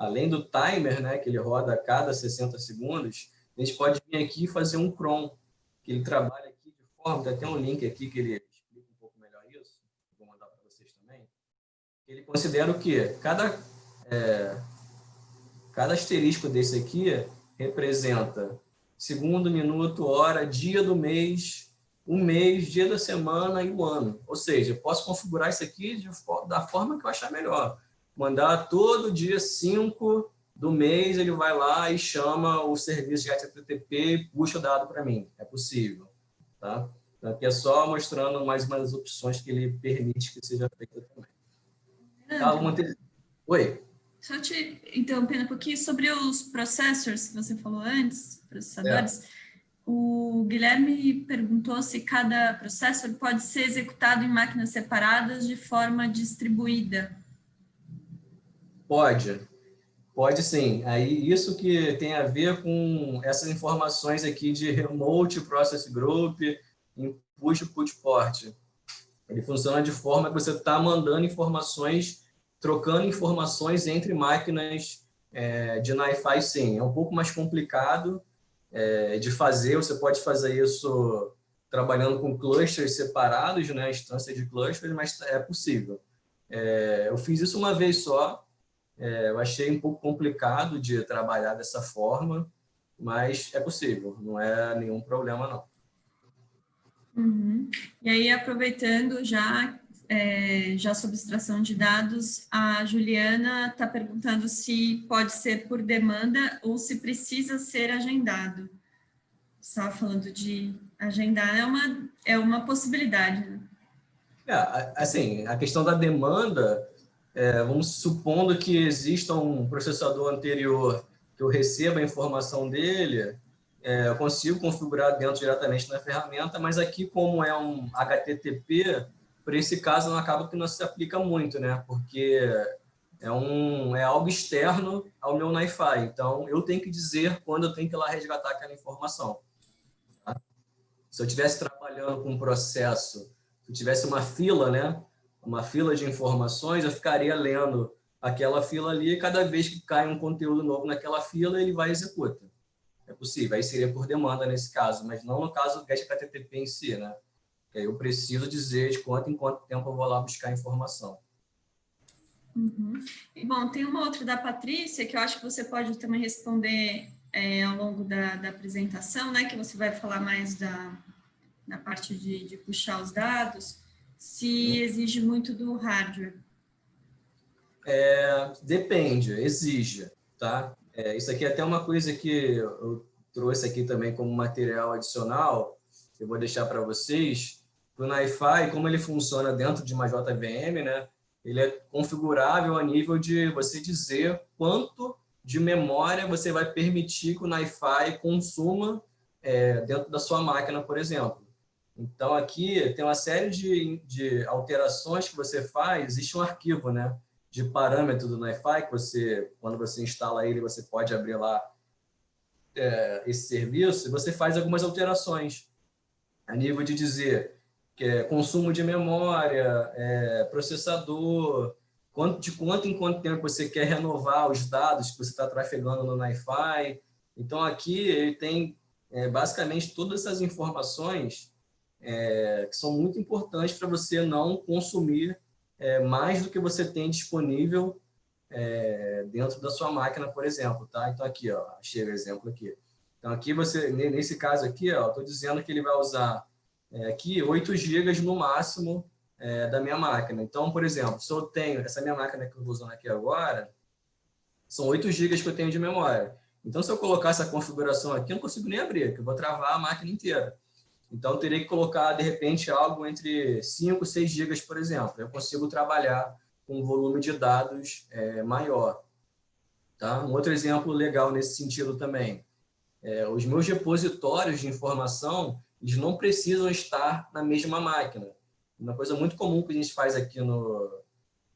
Além do timer, né, que ele roda a cada 60 segundos, a gente pode vir aqui e fazer um cron, que ele trabalha aqui de forma, tem até um link aqui que ele explica um pouco melhor isso, vou mandar para vocês também. Ele considera o quê? Cada, é, cada asterisco desse aqui representa segundo, minuto, hora, dia do mês, o mês, dia da semana e o ano. Ou seja, eu posso configurar isso aqui de, da forma que eu achar melhor. Mandar todo dia 5 do mês, ele vai lá e chama o serviço de HTTP e puxa o dado para mim. É possível. Tá? Então, aqui é só mostrando mais umas opções que ele permite que seja feita também. Tá. Oi? Só te interrompendo um pouquinho sobre os processors que você falou antes, processadores. É. O Guilherme perguntou se cada processor pode ser executado em máquinas separadas de forma distribuída. Pode, pode sim. Aí isso que tem a ver com essas informações aqui de Remote Process Group, Push Put Port. Ele funciona de forma que você está mandando informações, trocando informações entre máquinas é, de NiFi, sim. É um pouco mais complicado, é, de fazer, você pode fazer isso trabalhando com clusters separados, né, instância de clusters, mas é possível. É, eu fiz isso uma vez só, é, eu achei um pouco complicado de trabalhar dessa forma, mas é possível, não é nenhum problema não. Uhum. E aí, aproveitando já, é, já sobre extração de dados, a Juliana está perguntando se pode ser por demanda ou se precisa ser agendado. Estava falando de agendar, é uma, é uma possibilidade. Né? É, assim, a questão da demanda, é, vamos supondo que exista um processador anterior que eu receba a informação dele, é, eu consigo configurar dentro diretamente na ferramenta, mas aqui, como é um HTTP, por esse caso, não acaba que não se aplica muito, né? Porque é, um, é algo externo ao meu NiFi. Então, eu tenho que dizer quando eu tenho que ir lá resgatar aquela informação. Tá? Se eu estivesse trabalhando com um processo, se eu tivesse uma fila, né? Uma fila de informações, eu ficaria lendo aquela fila ali e cada vez que cai um conteúdo novo naquela fila, ele vai e executa. É possível, aí seria por demanda nesse caso, mas não no caso do GET HTTP em si, né? Que aí eu preciso dizer de quanto em quanto tempo eu vou lá buscar informação. Uhum. E, bom, tem uma outra da Patrícia, que eu acho que você pode também responder é, ao longo da, da, apresentação, né? Que você vai falar mais da, da parte de, de puxar os dados, se exige muito do hardware. É, depende, exige, tá? É, isso aqui é até uma coisa que eu trouxe aqui também como material adicional, eu vou deixar para vocês. O NiFi, como ele funciona dentro de uma JVM, né? ele é configurável a nível de você dizer quanto de memória você vai permitir que o NiFi consuma é, dentro da sua máquina, por exemplo. Então, aqui tem uma série de, de alterações que você faz, existe um arquivo, né? de parâmetro do NiFi, que você, quando você instala ele, você pode abrir lá é, esse serviço, e você faz algumas alterações a nível de dizer que é consumo de memória, é, processador, quanto, de quanto em quanto tempo você quer renovar os dados que você está trafegando no NiFi. Então, aqui ele tem é, basicamente todas essas informações é, que são muito importantes para você não consumir é, mais do que você tem disponível é, dentro da sua máquina, por exemplo, tá? Então, aqui, ó, chega o exemplo aqui. Então, aqui você, nesse caso aqui, ó, estou dizendo que ele vai usar é, aqui 8 GB no máximo é, da minha máquina. Então, por exemplo, se eu tenho, essa minha máquina que eu estou usando aqui agora, são 8 GB que eu tenho de memória. Então, se eu colocar essa configuração aqui, eu não consigo nem abrir, porque eu vou travar a máquina inteira. Então, eu teria que colocar, de repente, algo entre 5 e 6 gigas, por exemplo. Eu consigo trabalhar com um volume de dados é, maior. Tá? Um outro exemplo legal nesse sentido também. É, os meus repositórios de informação, eles não precisam estar na mesma máquina. Uma coisa muito comum que a gente faz aqui no,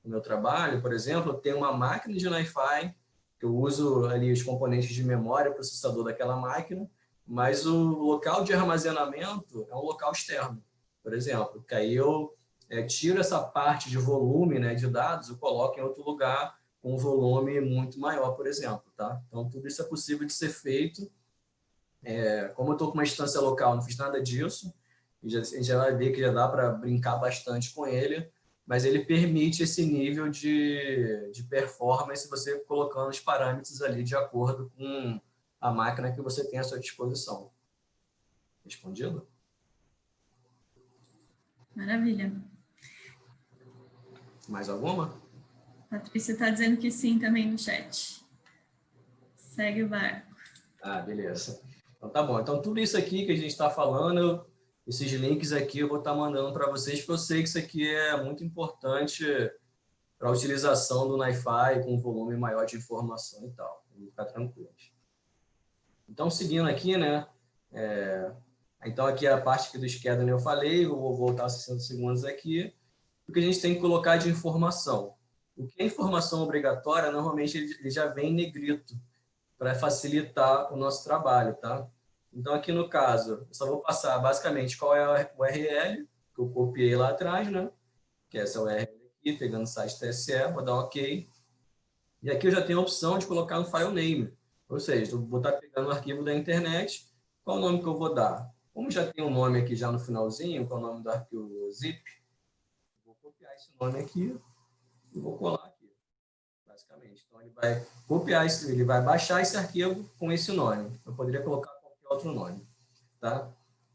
no meu trabalho, por exemplo, eu tenho uma máquina de Wi-Fi, que eu uso ali os componentes de memória, processador daquela máquina, mas o local de armazenamento é um local externo, por exemplo, que aí eu é, tiro essa parte de volume né, de dados, eu coloco em outro lugar com um volume muito maior, por exemplo. Tá? Então, tudo isso é possível de ser feito. É, como eu estou com uma instância local, não fiz nada disso, e já, a gente já vai ver que já dá para brincar bastante com ele, mas ele permite esse nível de, de performance você colocando os parâmetros ali de acordo com a máquina que você tem à sua disposição. Respondido? Maravilha. Mais alguma? Patrícia está dizendo que sim também no chat. Segue o barco. Ah, beleza. Então tá bom. Então tudo isso aqui que a gente está falando, esses links aqui eu vou estar tá mandando para vocês, porque eu sei que isso aqui é muito importante para a utilização do NiFi com um volume maior de informação e tal. Ficar tranquilos. Então, seguindo aqui, né? É, então, aqui é a parte que do schedule eu falei, eu vou voltar 60 segundos aqui. O que a gente tem que colocar de informação. O que é informação obrigatória, normalmente ele já vem em negrito, para facilitar o nosso trabalho, tá? Então, aqui no caso, eu só vou passar basicamente qual é a URL, que eu copiei lá atrás, né? Que é essa URL aqui, pegando o site TSE, vou dar OK. E aqui eu já tenho a opção de colocar no file name. Ou seja, vou estar pegando o arquivo da internet, qual o nome que eu vou dar? Como já tem um nome aqui já no finalzinho, qual é o nome do arquivo zip, vou copiar esse nome aqui e vou colar aqui, basicamente. Então, ele vai copiar, esse, ele vai baixar esse arquivo com esse nome. Eu poderia colocar qualquer outro nome, tá?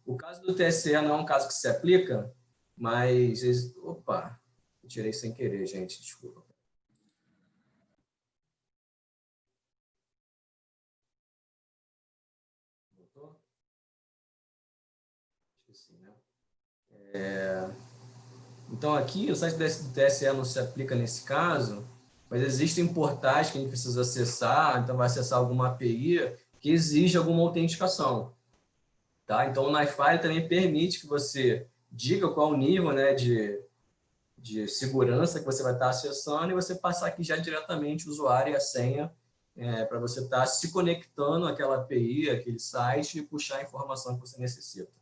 O caso do TSE não é um caso que se aplica, mas... Opa, tirei sem querer, gente, desculpa. É... Então, aqui, o site do TSE não se aplica nesse caso, mas existem portais que a gente precisa acessar, então vai acessar alguma API que exige alguma autenticação. Tá? Então, o NiFi também permite que você diga qual o nível né, de, de segurança que você vai estar acessando e você passar aqui já diretamente o usuário e a senha é, para você estar se conectando àquela API, aquele site e puxar a informação que você necessita.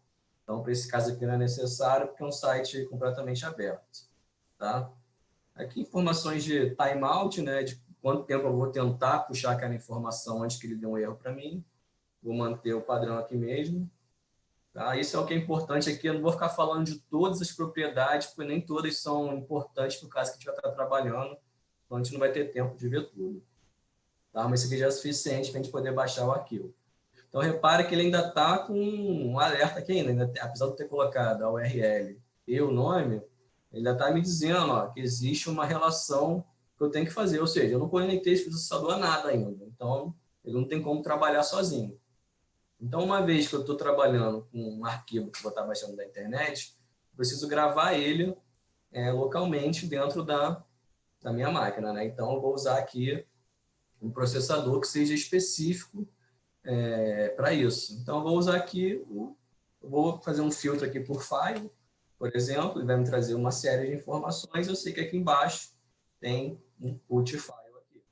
Então, para esse caso aqui não é necessário, porque é um site completamente aberto. Tá? Aqui, informações de timeout, né, de quanto tempo eu vou tentar puxar aquela informação antes que ele dê um erro para mim. Vou manter o padrão aqui mesmo. Tá? Isso é o que é importante aqui. Eu não vou ficar falando de todas as propriedades, porque nem todas são importantes para o caso que a gente vai estar trabalhando. Então, a gente não vai ter tempo de ver tudo. Tá? Mas isso aqui já é suficiente para a gente poder baixar o arquivo. Então, repare que ele ainda está com um alerta aqui ainda, ainda apesar de ter colocado a URL e o nome, ele ainda está me dizendo ó, que existe uma relação que eu tenho que fazer, ou seja, eu não conectei esse processador a nada ainda, então ele não tem como trabalhar sozinho. Então, uma vez que eu estou trabalhando com um arquivo que vou estar baixando da internet, preciso gravar ele é, localmente dentro da, da minha máquina. Né? Então, eu vou usar aqui um processador que seja específico é, para isso. Então, eu vou usar aqui, o, vou fazer um filtro aqui por file, por exemplo, ele vai me trazer uma série de informações, eu sei que aqui embaixo tem um put file aqui.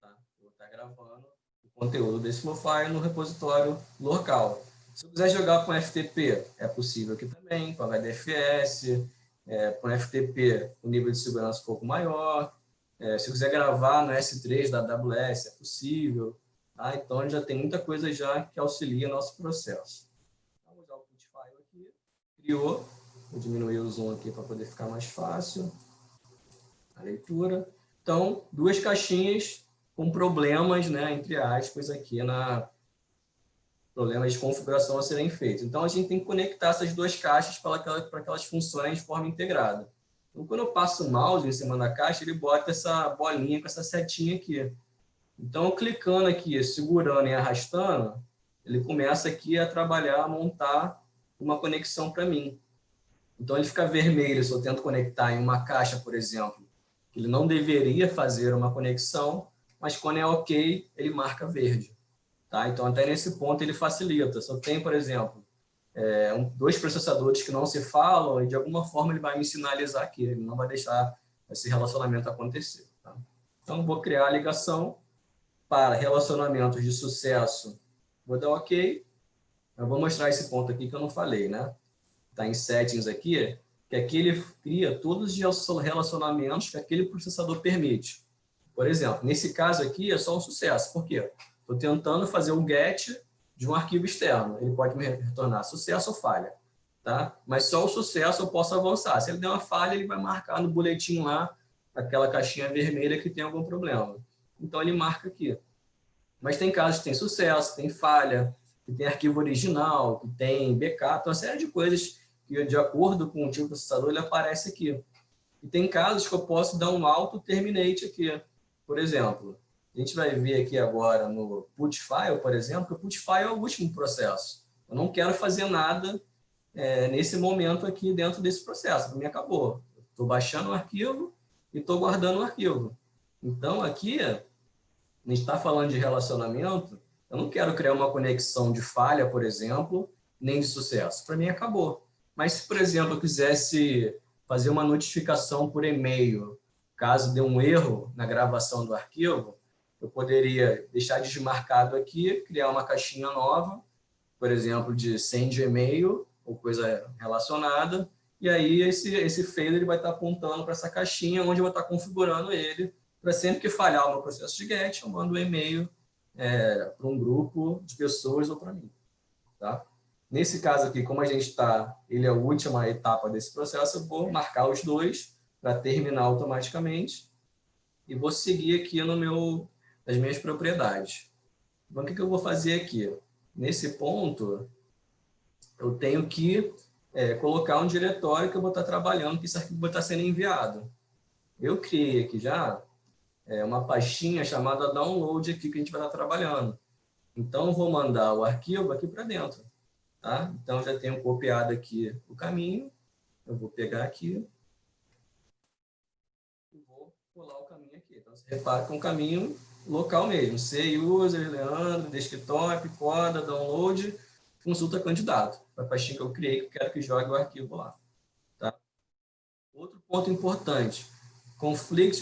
Tá? Vou estar gravando o conteúdo desse meu file no repositório local. Se eu quiser jogar com FTP, é possível aqui também, com HDFS, é, com FTP o nível de segurança um pouco maior. É, se eu quiser gravar no S3 da AWS, é possível. Tá? Então, já tem muita coisa já que auxilia nosso processo. Então, vou usar o put file aqui. Criou. Vou diminuir o zoom aqui para poder ficar mais fácil. A leitura. Então, duas caixinhas com problemas, né, entre aspas, aqui na problemas de configuração a serem feitos. Então, a gente tem que conectar essas duas caixas para que, para que elas funcionem de forma integrada. Então, quando eu passo o mouse em cima da caixa, ele bota essa bolinha com essa setinha aqui. Então, clicando aqui, segurando e arrastando, ele começa aqui a trabalhar, a montar uma conexão para mim. Então, ele fica vermelho se eu tento conectar em uma caixa, por exemplo, ele não deveria fazer uma conexão, mas quando é ok, ele marca verde. Tá? Então, até nesse ponto, ele facilita. Se eu tenho, por exemplo, é, um, dois processadores que não se falam, e de alguma forma ele vai me sinalizar aqui, ele não vai deixar esse relacionamento acontecer. Tá? Então, vou criar a ligação, para relacionamentos de sucesso, vou dar OK. Eu vou mostrar esse ponto aqui que eu não falei, né? Está em settings aqui, que aqui ele cria todos os relacionamentos que aquele processador permite. Por exemplo, nesse caso aqui é só um sucesso. Por quê? Estou tentando fazer um get de um arquivo externo. Ele pode me retornar sucesso ou falha. Tá? Mas só o sucesso eu posso avançar. Se ele der uma falha, ele vai marcar no boletim lá, aquela caixinha vermelha que tem algum problema. Então, ele marca aqui. Mas tem casos que tem sucesso, tem falha, que tem arquivo original, que tem backup, uma série de coisas que, de acordo com o tipo de processador, ele aparece aqui. E tem casos que eu posso dar um auto terminate aqui. Por exemplo, a gente vai ver aqui agora no put file, por exemplo, que o put file é o último processo. Eu não quero fazer nada é, nesse momento aqui dentro desse processo. Para mim, acabou. Estou baixando o arquivo e estou guardando o arquivo. Então, aqui, a gente está falando de relacionamento, eu não quero criar uma conexão de falha, por exemplo, nem de sucesso. Para mim, acabou. Mas se, por exemplo, eu quisesse fazer uma notificação por e-mail, caso dê um erro na gravação do arquivo, eu poderia deixar desmarcado aqui, criar uma caixinha nova, por exemplo, de send e-mail ou coisa relacionada, e aí esse, esse failure vai estar apontando para essa caixinha, onde eu vou estar configurando ele para sempre que falhar o meu processo de GET, eu mando um e-mail é, para um grupo de pessoas ou para mim. Tá? Nesse caso aqui, como a gente está, ele é a última etapa desse processo, eu vou marcar os dois para terminar automaticamente e vou seguir aqui no meu, nas minhas propriedades. Então, o que, que eu vou fazer aqui? Nesse ponto, eu tenho que é, colocar um diretório que eu vou estar trabalhando, que esse arquivo vai estar sendo enviado. Eu criei aqui já é, uma pastinha chamada download aqui que a gente vai estar trabalhando. Então, vou mandar o arquivo aqui para dentro. Tá? Então, já tenho copiado aqui o caminho. Eu vou pegar aqui e vou colar o caminho aqui. Então, você repara que é um caminho local mesmo. C, user, Leandro, desktop, coda, download, consulta candidato. A pastinha que eu criei, que eu quero que jogue o arquivo lá. Tá? Outro ponto importante, Conflict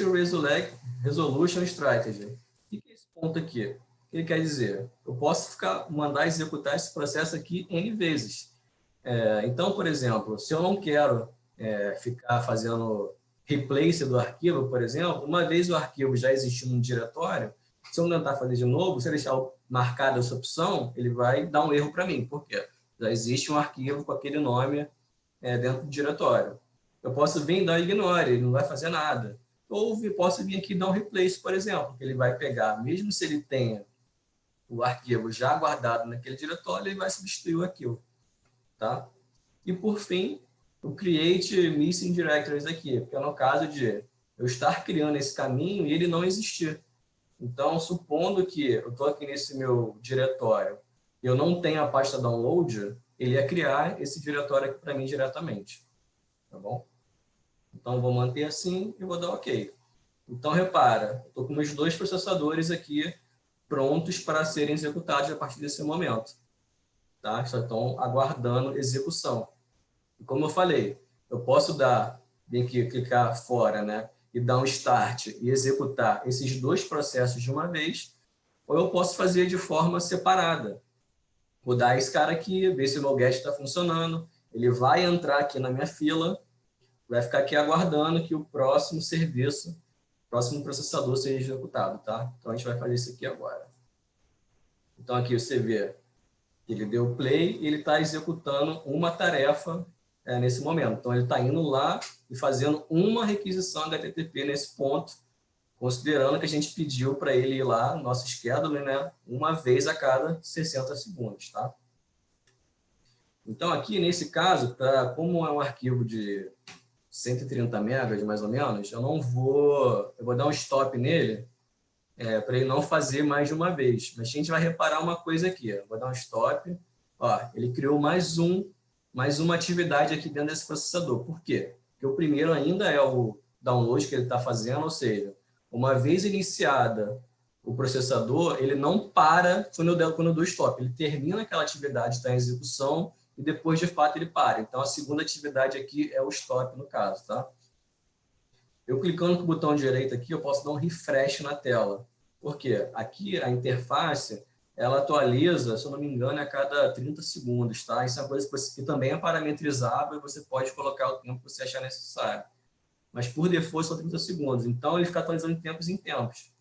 Resolution Strategy. O que é esse ponto aqui? O que ele quer dizer? Eu posso ficar, mandar executar esse processo aqui N vezes. É, então, por exemplo, se eu não quero é, ficar fazendo replace do arquivo, por exemplo, uma vez o arquivo já existindo no diretório, se eu tentar fazer de novo, se eu deixar marcada essa opção, ele vai dar um erro para mim. Por quê? Já existe um arquivo com aquele nome é, dentro do diretório. Eu posso vir e dar ignore, ele não vai fazer nada. Ou posso vir aqui e dar um replace, por exemplo, que ele vai pegar, mesmo se ele tenha o arquivo já guardado naquele diretório, ele vai substituir o arquivo. Tá? E, por fim, o create missing directories aqui, que é no caso de eu estar criando esse caminho e ele não existir. Então, supondo que eu estou aqui nesse meu diretório e eu não tenho a pasta download, ele ia criar esse diretório aqui para mim diretamente. Tá bom? Então, vou manter assim e vou dar OK. Então, repara, estou com meus dois processadores aqui prontos para serem executados a partir desse momento. Tá? Só estão aguardando execução. E como eu falei, eu posso dar, vem aqui, clicar fora, né? e dar um start e executar esses dois processos de uma vez, ou eu posso fazer de forma separada. Vou dar esse cara aqui, ver se o meu está funcionando, ele vai entrar aqui na minha fila, vai ficar aqui aguardando que o próximo serviço, o próximo processador seja executado, tá? Então, a gente vai fazer isso aqui agora. Então, aqui você vê, ele deu play e ele está executando uma tarefa é, nesse momento. Então, ele está indo lá e fazendo uma requisição HTTP nesse ponto, considerando que a gente pediu para ele ir lá, nosso schedule, né, uma vez a cada 60 segundos, tá? Então, aqui, nesse caso, pra, como é um arquivo de 130 megas, mais ou menos, eu não vou... Eu vou dar um stop nele é, para ele não fazer mais de uma vez. Mas a gente vai reparar uma coisa aqui. Eu vou dar um stop. Ó, ele criou mais um mais uma atividade aqui dentro desse processador. Por quê? Porque o primeiro ainda é o download que ele está fazendo, ou seja, uma vez iniciada o processador, ele não para quando eu, quando eu dou stop, ele termina aquela atividade, está em execução, e depois, de fato, ele para. Então, a segunda atividade aqui é o stop, no caso, tá? Eu clicando com o botão direito aqui, eu posso dar um refresh na tela. Por quê? Aqui, a interface, ela atualiza, se eu não me engano, a cada 30 segundos, tá? Isso é uma coisa que, você, que também é parametrizável e você pode colocar o tempo que você achar necessário. Mas por default são 30 segundos, então ele fica atualizando de tempos em tempos.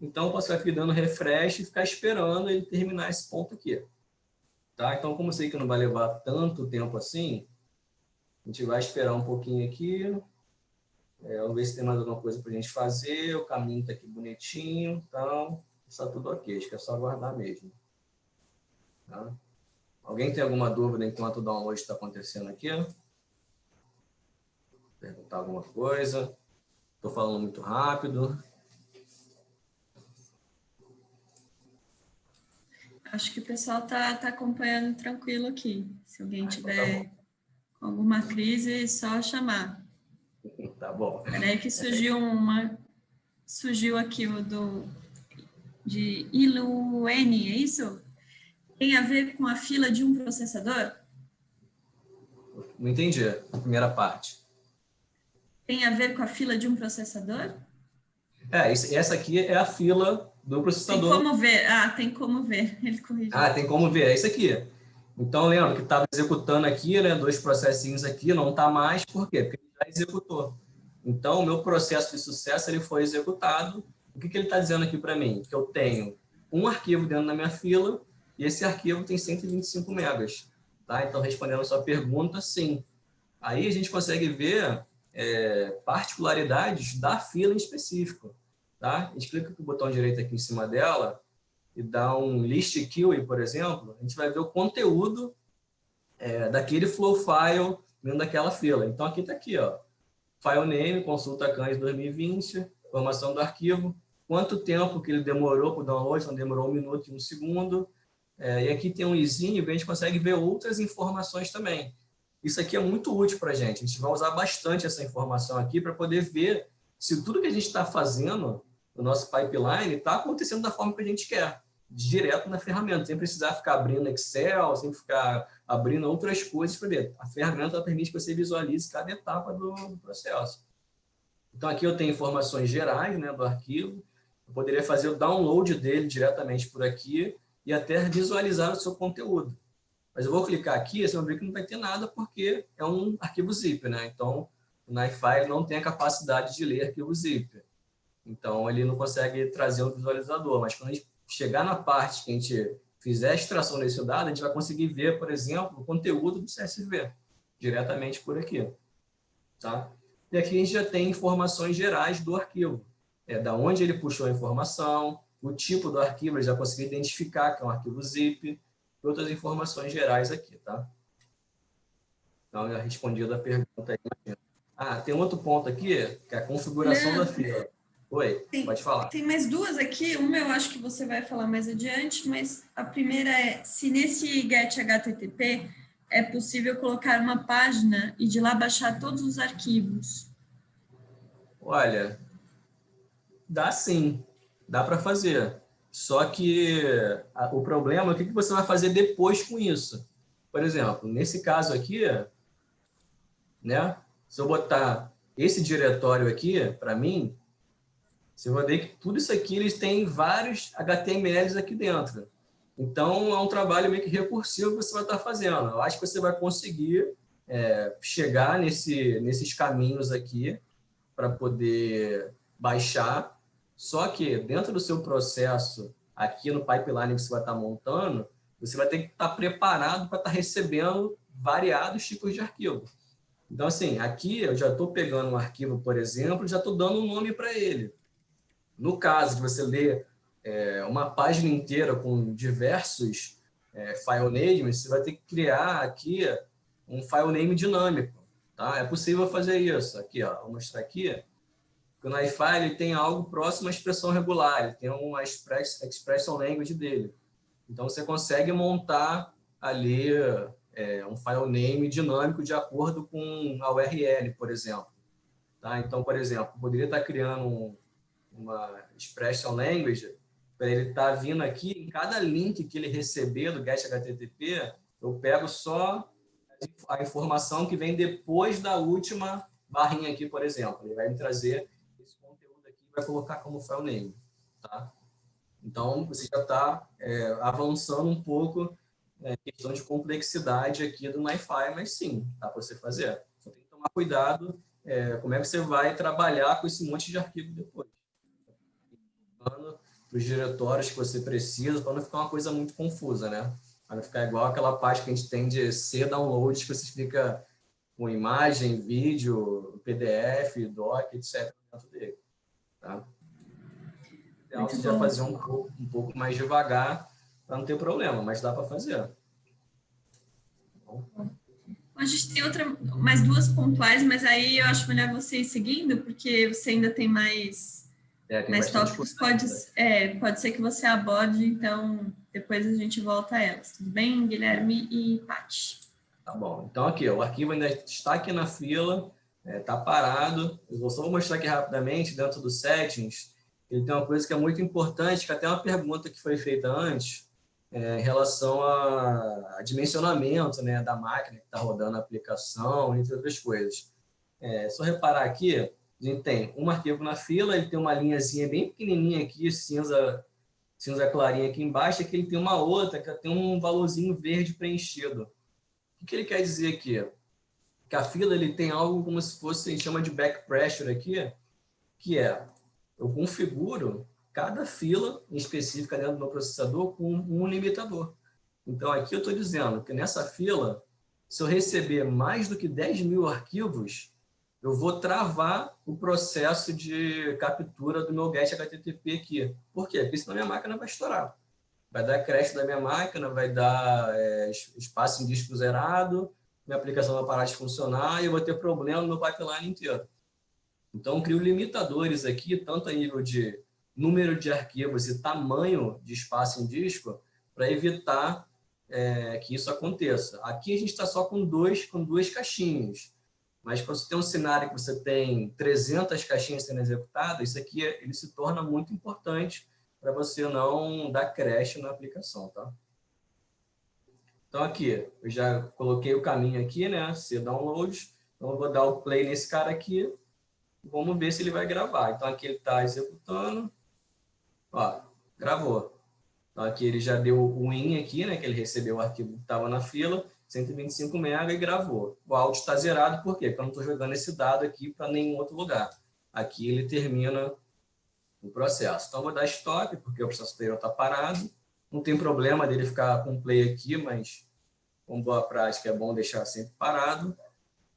Então eu posso ficar aqui dando refresh e ficar esperando ele terminar esse ponto aqui. Tá? Então, como eu sei que não vai levar tanto tempo assim, a gente vai esperar um pouquinho aqui. É, vamos ver se tem mais alguma coisa para a gente fazer. O caminho está aqui bonitinho. Então, está tudo ok, acho que é só aguardar mesmo. Tá? Alguém tem alguma dúvida enquanto o download está acontecendo aqui? Perguntar alguma coisa? Estou falando muito rápido. Acho que o pessoal está tá acompanhando tranquilo aqui. Se alguém ah, então tiver tá alguma crise, é só chamar. (laughs) Tá bom. Peraí que surgiu uma... Surgiu aqui o do de ILUN, é isso? Tem a ver com a fila de um processador? Não entendi a primeira parte. Tem a ver com a fila de um processador? É, essa aqui é a fila do processador. Tem como ver. Ah, tem como ver. Ele corrigiu. Ah, tem como ver. É isso aqui. Então, lembra que estava executando aqui, né, dois processinhos aqui, não está mais, por quê? Porque ele já executou. Então, o meu processo de sucesso ele foi executado o que, que ele está dizendo aqui para mim? Que eu tenho um arquivo dentro da minha fila e esse arquivo tem 125 megas. Tá? Então, respondendo a sua pergunta, sim. Aí a gente consegue ver é, particularidades da fila em específico. Tá? A gente clica com o botão direito aqui em cima dela e dá um list queue, por exemplo, a gente vai ver o conteúdo é, daquele flow file dentro daquela fila. Então, aqui está aqui, ó, file name, consulta CANS 2020, informação do arquivo, quanto tempo que ele demorou para o download, não demorou um minuto e um segundo, é, e aqui tem um izinho, a gente consegue ver outras informações também. Isso aqui é muito útil para a gente, a gente vai usar bastante essa informação aqui para poder ver se tudo que a gente está fazendo no nosso pipeline está acontecendo da forma que a gente quer, direto na ferramenta, sem precisar ficar abrindo Excel, sem ficar abrindo outras coisas para ver. A ferramenta permite que você visualize cada etapa do, do processo. Então, aqui eu tenho informações gerais né, do arquivo, eu poderia fazer o download dele diretamente por aqui e até visualizar o seu conteúdo. Mas eu vou clicar aqui, você vai ver que não vai ter nada porque é um arquivo zip, né? Então, o NiFi não tem a capacidade de ler arquivo zip. Então, ele não consegue trazer um visualizador. Mas quando a gente chegar na parte que a gente fizer a extração desse dado, a gente vai conseguir ver, por exemplo, o conteúdo do CSV, diretamente por aqui. Tá? E aqui a gente já tem informações gerais do arquivo. É, da onde ele puxou a informação, o tipo do arquivo, ele já conseguiu identificar que é um arquivo zip, e outras informações gerais aqui, tá? Então, já respondi a pergunta aí. Ah, tem outro ponto aqui, que é a configuração Leandro, da fila. Oi, tem, pode falar. Tem mais duas aqui, uma eu acho que você vai falar mais adiante, mas a primeira é, se nesse get HTTP é possível colocar uma página e de lá baixar todos os arquivos. Olha, dá sim, dá para fazer. Só que o problema é o que, que você vai fazer depois com isso. Por exemplo, nesse caso aqui, né, se eu botar esse diretório aqui, para mim, você vai ver que tudo isso aqui, eles têm vários HTMLs aqui dentro. Então, é um trabalho meio que recursivo que você vai estar fazendo. Eu acho que você vai conseguir é, chegar nesse, nesses caminhos aqui para poder baixar só que dentro do seu processo, aqui no pipeline que você vai estar montando, você vai ter que estar preparado para estar recebendo variados tipos de arquivo. Então, assim, aqui eu já estou pegando um arquivo, por exemplo, já estou dando um nome para ele. No caso de você ler é, uma página inteira com diversos é, file names, você vai ter que criar aqui um file name dinâmico. Tá? É possível fazer isso. Aqui, ó, vou mostrar aqui o ele tem algo próximo à expressão regular, ele tem uma express, expression language dele. Então, você consegue montar ali é, um file name dinâmico de acordo com a URL, por exemplo. Tá? Então, por exemplo, poderia estar criando um, uma expression language para ele estar tá vindo aqui, em cada link que ele receber do GET HTTP, eu pego só a informação que vem depois da última barrinha aqui, por exemplo. Ele vai me trazer vai colocar como file name, tá? Então, você já está é, avançando um pouco é, questão de complexidade aqui do MyFi, mas sim, dá para você fazer. Só tem que tomar cuidado é, como é que você vai trabalhar com esse monte de arquivo depois. Para os diretórios que você precisa, para não ficar uma coisa muito confusa, né? Para não ficar igual aquela parte que a gente tem de C download, que você fica com imagem, vídeo, PDF, doc, etc. dentro dele. Tá? Ideal seria fazer um pouco, um pouco mais devagar para não ter problema, mas dá para fazer. Bom. A gente tem outra, mais duas pontuais, mas aí eu acho melhor você ir seguindo, porque você ainda tem mais, é, mais tópicos. Pode, é, pode ser que você aborde, então depois a gente volta a elas. Tudo bem, Guilherme e Paty? Tá bom. Então, aqui, o arquivo ainda está aqui na fila está é, tá parado. Eu vou só mostrar aqui rapidamente, dentro do settings, ele tem uma coisa que é muito importante, que até uma pergunta que foi feita antes, é, em relação a, a, dimensionamento né, da máquina que está rodando a aplicação, entre outras coisas. É, só reparar aqui, a gente tem um arquivo na fila, ele tem uma linhazinha bem pequenininha aqui, cinza, cinza clarinha aqui embaixo, aqui ele tem uma outra que tem um valorzinho verde preenchido. O que ele quer dizer aqui? que a fila ele tem algo como se fosse, a gente chama de back pressure aqui, que é, eu configuro cada fila em específica dentro do meu processador com um limitador. Então, aqui eu estou dizendo que nessa fila, se eu receber mais do que 10 mil arquivos, eu vou travar o processo de captura do meu GET HTTP aqui. Por quê? Porque senão minha máquina vai estourar. vai dar crash da minha máquina, vai dar é, espaço em disco zerado, minha aplicação vai parar de funcionar e eu vou ter problema no meu pipeline inteiro. Então, crio limitadores aqui, tanto a nível de número de arquivos e tamanho de espaço em disco, para evitar é, que isso aconteça. Aqui a gente está só com, dois, com duas caixinhas, mas quando você tem um cenário que você tem 300 caixinhas sendo executadas, isso aqui ele se torna muito importante para você não dar crash na aplicação, tá? Então aqui, eu já coloquei o caminho aqui, né? Se download, então eu vou dar o play nesse cara aqui, vamos ver se ele vai gravar. Então aqui ele está executando, ó, gravou. Então aqui ele já deu o win aqui, né? Que ele recebeu o arquivo que estava na fila, 125 MB e gravou. O áudio está zerado, por quê? Porque eu não estou jogando esse dado aqui para nenhum outro lugar. Aqui ele termina o processo. Então, vou dar stop, porque o processo anterior está parado. Não tem problema dele ficar com play aqui, mas com boa prática é bom deixar sempre parado.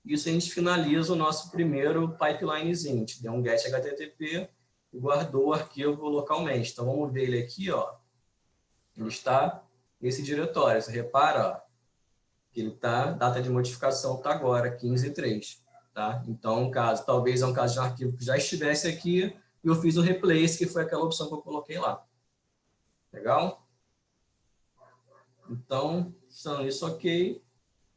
Isso a gente finaliza o nosso primeiro pipelinezinho. A gente deu um get HTTP e guardou o arquivo localmente. Então, vamos ver ele aqui, ó. Ele está nesse diretório. Você repara, ó, ele está, data de modificação está agora, 15.3. Tá? Então, um caso, talvez é um caso de um arquivo que já estivesse aqui e eu fiz o replace, que foi aquela opção que eu coloquei lá. Legal? Então, são isso ok.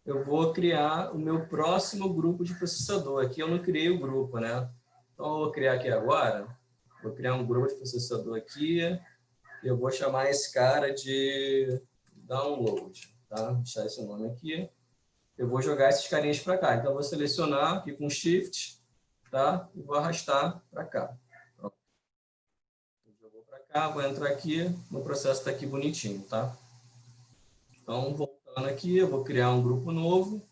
Eu vou criar o meu próximo grupo de processador. Aqui eu não criei o grupo, né? Então, eu vou criar aqui agora. Vou criar um grupo de processador aqui. E eu vou chamar esse cara de download tá? Vou deixar esse nome aqui. Eu vou jogar esses carinhas para cá. Então, vou selecionar aqui com Shift, tá? E vou arrastar para cá. Pronto. Jogou para cá, vou entrar aqui, no processo está aqui bonitinho, tá? Então, voltando aqui, eu vou criar um grupo novo,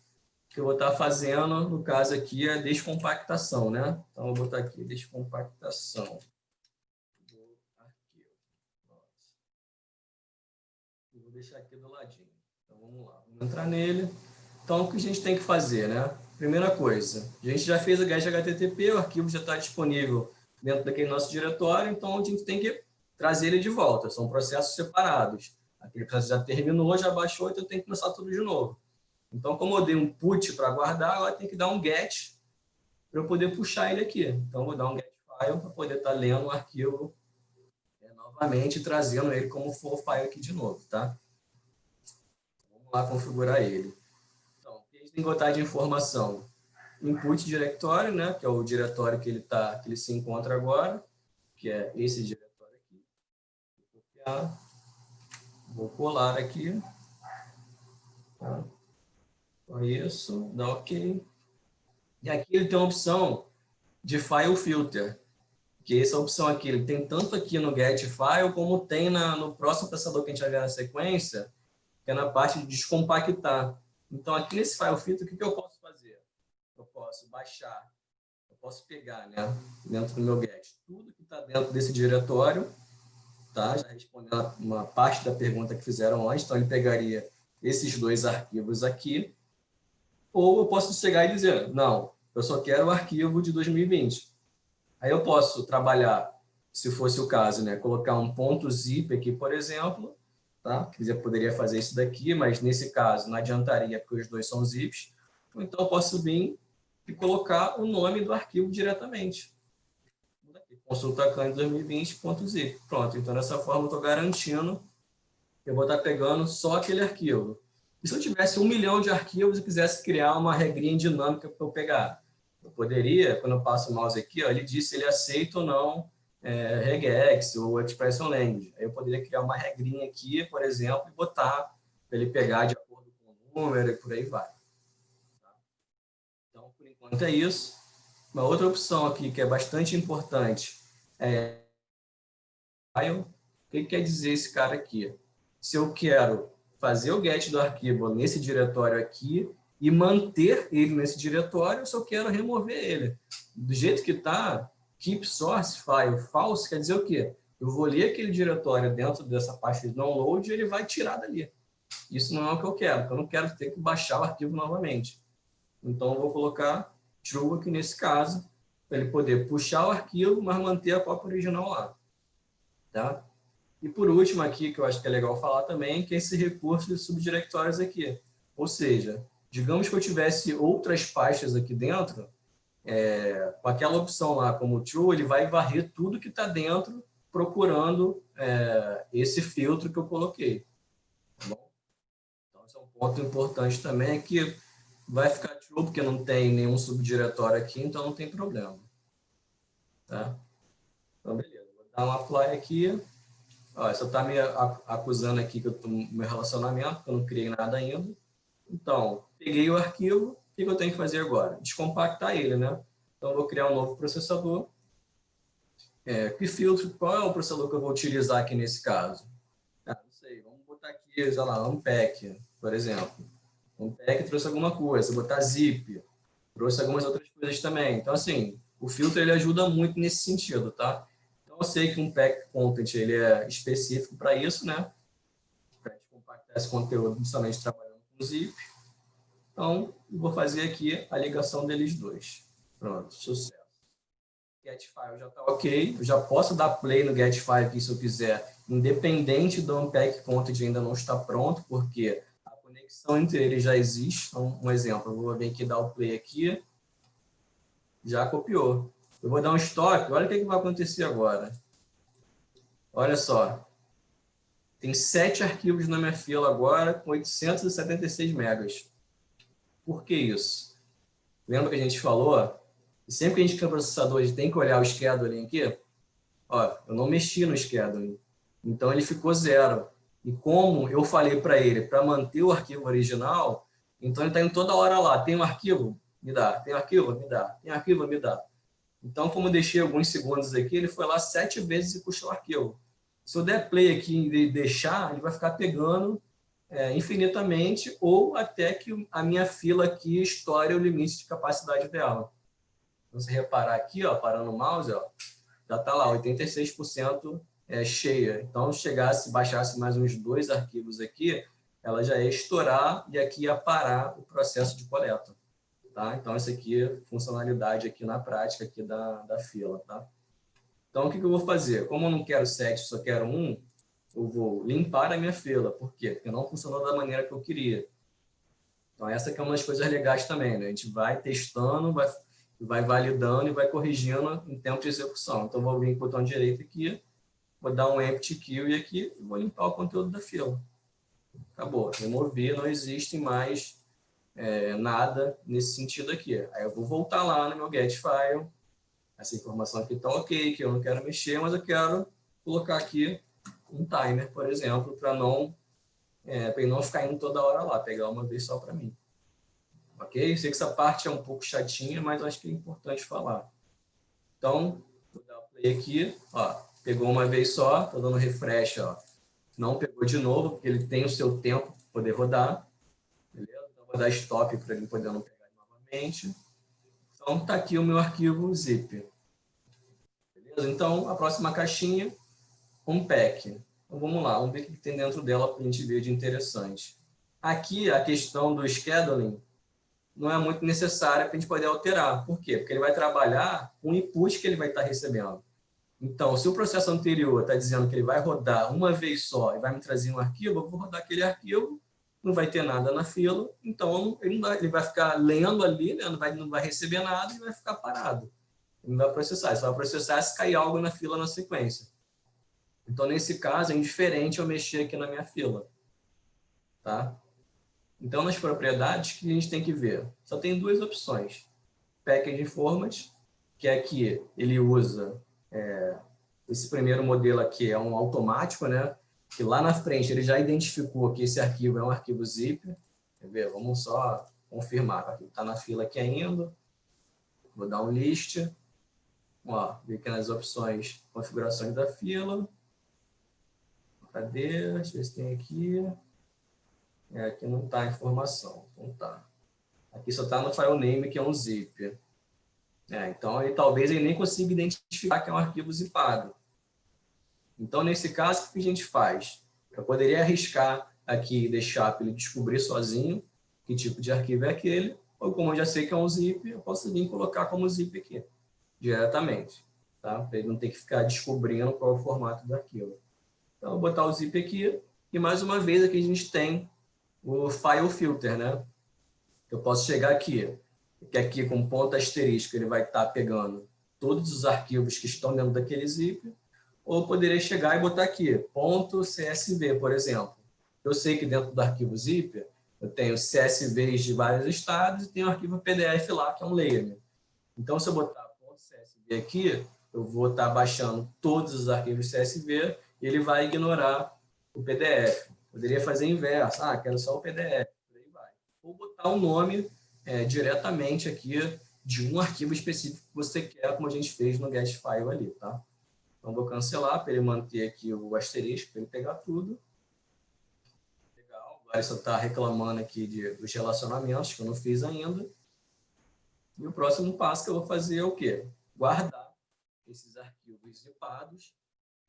que eu vou estar tá fazendo, no caso aqui, a descompactação, né? Então, eu vou botar aqui, descompactação. Vou deixar aqui do ladinho vamos lá, vamos entrar nele. Então, o que a gente tem que fazer, né? Primeira coisa, a gente já fez o GET HTTP, o arquivo já está disponível dentro daquele nosso diretório, então a gente tem que trazer ele de volta, são processos separados. Aquele processo já terminou, já baixou, então tem que começar tudo de novo. Então, como eu dei um put para guardar, agora tem que dar um get para eu poder puxar ele aqui. Então, vou dar um get file para poder estar tá lendo o arquivo é, novamente, trazendo ele como for file aqui de novo, tá? Lá configurar ele. Então, botar de informação? Input diretório, né, que é o diretório que ele, tá, que ele se encontra agora, que é esse diretório aqui. Vou copiar, vou colar aqui. Tá? Isso, dá OK. E aqui ele tem uma opção de File Filter, que essa opção aqui, ele tem tanto aqui no Get File, como tem na, no próximo processador que a gente vai ver na sequência, que é na parte de descompactar. Então, aqui nesse file filter, o que, que eu posso fazer? Eu posso baixar, eu posso pegar, né, dentro do meu get, tudo que está dentro desse diretório, tá? Já respondendo uma parte da pergunta que fizeram antes, então ele pegaria esses dois arquivos aqui, ou eu posso chegar e dizer, não, eu só quero o arquivo de 2020. Aí eu posso trabalhar, se fosse o caso, né, colocar um ponto zip aqui, por exemplo, tá? Quer poderia fazer isso daqui, mas nesse caso não adiantaria, porque os dois são zips. Então, eu posso vir e colocar o nome do arquivo diretamente. Consulta CAN 2020.zip. Pronto, então dessa forma eu estou garantindo que eu vou estar pegando só aquele arquivo. E se eu tivesse um milhão de arquivos e quisesse criar uma regrinha dinâmica para eu pegar? Eu poderia, quando eu passo o mouse aqui, ó, ele diz se ele aceita ou não é, regex ou expression language. Eu poderia criar uma regrinha aqui, por exemplo, e botar para ele pegar de acordo com o número e por aí vai. Tá? Então, por enquanto é isso. Uma outra opção aqui que é bastante importante é o que quer dizer esse cara aqui? Se eu quero fazer o get do arquivo nesse diretório aqui e manter ele nesse diretório, se eu quero remover ele. Do jeito que está, keep source file false quer dizer o quê? Eu vou ler aquele diretório dentro dessa pasta de download e ele vai tirar dali. Isso não é o que eu quero, porque eu não quero ter que baixar o arquivo novamente. Então, eu vou colocar true aqui nesse caso, para ele poder puxar o arquivo, mas manter a cópia original lá. Tá? E por último aqui, que eu acho que é legal falar também, que é esse recurso de subdiretórios aqui. Ou seja, digamos que eu tivesse outras pastas aqui dentro, é, com aquela opção lá como true, ele vai varrer tudo que está dentro procurando é, esse filtro que eu coloquei. Tá bom? Então, esse é um ponto importante também, é que vai ficar true, porque não tem nenhum subdiretório aqui, então não tem problema. Tá? Então, beleza. Vou dar um apply aqui. Ó, você está me acusando aqui que eu estou no meu relacionamento, que eu não criei nada ainda. Então, peguei o arquivo, o que eu tenho que fazer agora? Descompactar ele, né? Então, vou criar um novo processador. É, que filtro, qual é o processador que eu vou utilizar aqui nesse caso? Ah, não sei, vamos botar aqui, sei lá, Unpack, por exemplo. Unpack trouxe alguma coisa, botar zip, trouxe algumas outras coisas também. Então, assim, o filtro ele ajuda muito nesse sentido, tá? eu sei que um pack content ele é específico para isso, né? Para compactar esse conteúdo, principalmente trabalhando com zip. Então, vou fazer aqui a ligação deles dois. Pronto, sucesso. GetFile já está ok. Eu já posso dar play no GetFile aqui se eu quiser, independente do Unpack Content ainda não está pronto, porque a conexão entre eles já existe. Então, um exemplo, eu vou vir aqui dar o play aqui. Já copiou. Eu vou dar um stop, olha o que, que vai acontecer agora. Olha só. Tem sete arquivos na minha fila agora com 876 megas. Por que isso? Lembra que a gente falou? Sempre que a gente quer processador, a gente tem que olhar o scheduling aqui. Ó, eu não mexi no scheduling. Então, ele ficou zero. E como eu falei para ele, para manter o arquivo original, então ele está indo toda hora lá. Tem um arquivo? Me dá. Tem um arquivo? Me dá. Tem um arquivo? Me dá. Então, como eu deixei alguns segundos aqui, ele foi lá sete vezes e puxou o arquivo. Se eu der play aqui e deixar, ele vai ficar pegando é, infinitamente ou até que a minha fila aqui estoure o limite de capacidade dela. Então, reparar aqui, ó, parando o mouse, ó, já está lá, 86% é, cheia. Então, se chegasse, baixasse mais uns dois arquivos aqui, ela já ia estourar e aqui ia parar o processo de coleta. Tá? Então, essa aqui é funcionalidade aqui na prática aqui da, da fila. Tá? Então, o que, que eu vou fazer? Como eu não quero sete, só quero um, eu vou limpar a minha fila. Por quê? Porque não funcionou da maneira que eu queria. Então, essa aqui é uma das coisas legais também. Né? A gente vai testando, vai, vai validando e vai corrigindo em tempo de execução. Então, vou vir com o botão direito aqui, vou dar um empty e aqui vou limpar o conteúdo da fila. Acabou. Remover, não existe mais é, nada nesse sentido aqui. Aí eu vou voltar lá no meu get file, essa informação aqui está ok, que eu não quero mexer, mas eu quero colocar aqui um timer, por exemplo, para não, é, não ficar indo toda hora lá, pegar uma vez só para mim. Ok? Sei que essa parte é um pouco chatinha, mas acho que é importante falar. Então, vou dar play aqui, ó, pegou uma vez só, estou dando refresh, ó, não pegou de novo, porque ele tem o seu tempo para poder rodar vou dar stop para ele poder não pegar novamente. Então, está aqui o meu arquivo zip. Beleza? Então, a próxima caixinha, um pack. Então, vamos lá, vamos ver o que tem dentro dela para a gente ver de interessante. Aqui, a questão do scheduling não é muito necessária para a gente poder alterar. Por quê? Porque ele vai trabalhar com o input que ele vai estar recebendo. Então, se o processo anterior está dizendo que ele vai rodar uma vez só e vai me trazer um arquivo, eu vou rodar aquele arquivo não vai ter nada na fila, então ele, vai, ele vai ficar lendo ali, né? não, vai, não vai receber nada e vai ficar parado. Ele não vai processar, só vai processar se cair algo na fila na sequência. Então, nesse caso, é indiferente eu mexer aqui na minha fila. Tá? Então, nas propriedades, que a gente tem que ver? Só tem duas opções. Package Format, que é que ele usa é, esse primeiro modelo aqui, é um automático, né? que lá na frente ele já identificou que esse arquivo é um arquivo zip. Ver? Vamos só confirmar. Está na fila aqui ainda. Vou dar um list. Ó, ver aqui nas opções configurações da fila. Cadê? Deixa eu ver se tem aqui. É, aqui não está a informação. Então tá. Aqui só está no file name, que é um zip. É, então, ele, talvez ele nem consiga identificar que é um arquivo zipado. Então, nesse caso, o que a gente faz? Eu poderia arriscar aqui e deixar para ele descobrir sozinho que tipo de arquivo é aquele, ou como eu já sei que é um zip, eu posso vir colocar como zip aqui, diretamente, tá? Para ele não ter que ficar descobrindo qual é o formato do arquivo. Então, vou botar o zip aqui. E mais uma vez aqui a gente tem o file filter, né? Eu posso chegar aqui, que aqui com ponto asterisco ele vai estar pegando todos os arquivos que estão dentro daquele zip, ou poderia chegar e botar aqui, ponto .csv, por exemplo. Eu sei que dentro do arquivo zip eu tenho CSVs de vários estados e tenho um arquivo PDF lá, que é um layer. Então, se eu botar ponto .csv aqui, eu vou estar baixando todos os arquivos CSV e ele vai ignorar o PDF. Poderia fazer inverso, ah, quero só o PDF. Ou botar o um nome é, diretamente aqui de um arquivo específico que você quer, como a gente fez no get file ali, tá? Então, vou cancelar para ele manter aqui o asterisco, para ele pegar tudo. Legal, agora só está reclamando aqui de, dos relacionamentos que eu não fiz ainda. E o próximo passo que eu vou fazer é o quê? Guardar esses arquivos zipados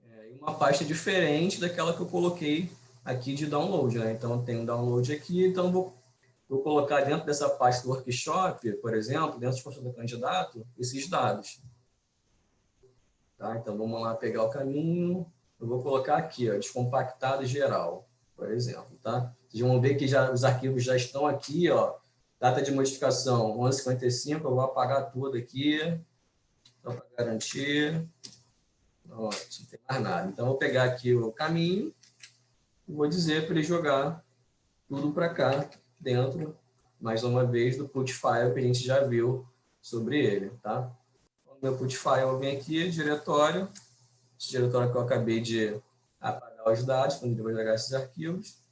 é, em uma pasta diferente daquela que eu coloquei aqui de download. Né? Então, tem um download aqui, então vou, vou colocar dentro dessa pasta do workshop, por exemplo, dentro de função do candidato, esses dados. Tá? Então, vamos lá pegar o caminho. Eu vou colocar aqui, ó, descompactado geral, por exemplo. Tá? Vocês vão ver que já, os arquivos já estão aqui, ó, data de modificação 1155, eu vou apagar tudo aqui, só para garantir. Não tem mais nada. Então, vou pegar aqui o caminho vou dizer para ele jogar tudo para cá, dentro, mais uma vez, do put file que a gente já viu sobre ele, tá? meu put file, venho aqui, diretório, esse diretório que eu acabei de apagar os dados, quando vai jogar esses arquivos.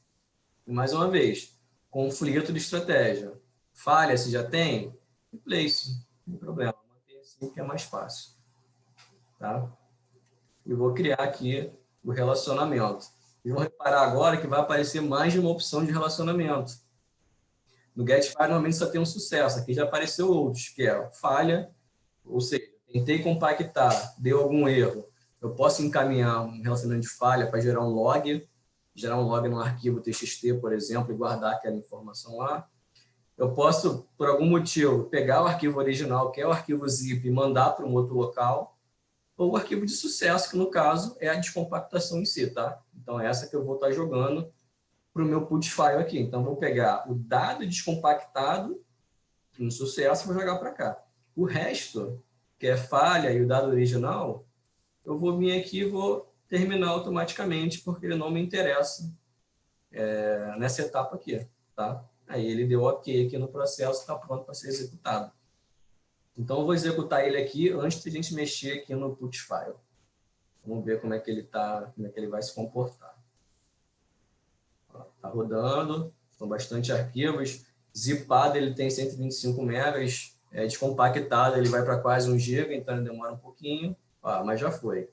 E mais uma vez, conflito de estratégia. Falha, se já tem, replace, não tem problema, manter assim que é mais fácil. Tá? E vou criar aqui o relacionamento. Vão reparar agora que vai aparecer mais de uma opção de relacionamento. No GetFire, normalmente só tem um sucesso. Aqui já apareceu outros, que é falha, ou seja, tentei compactar, deu algum erro, eu posso encaminhar um relacionamento de falha para gerar um log, gerar um log no arquivo TXT, por exemplo, e guardar aquela informação lá. Eu posso, por algum motivo, pegar o arquivo original, que é o arquivo zip, e mandar para um outro local, ou o arquivo de sucesso, que no caso é a descompactação em si, tá? Então, essa que eu vou estar jogando para o meu put file aqui. Então, vou pegar o dado descompactado, no sucesso, e vou jogar para cá. O resto que é falha e o dado original, eu vou vir aqui e vou terminar automaticamente, porque ele não me interessa é, nessa etapa aqui, tá? Aí ele deu OK aqui no processo, está pronto para ser executado. Então, eu vou executar ele aqui antes de a gente mexer aqui no put file. Vamos ver como é que ele tá, como é que ele vai se comportar. Está rodando, são bastante arquivos. Zipado ele tem 125 megas, é, descompactado, ele vai para quase 1 GB, então demora um pouquinho, ó, mas já foi.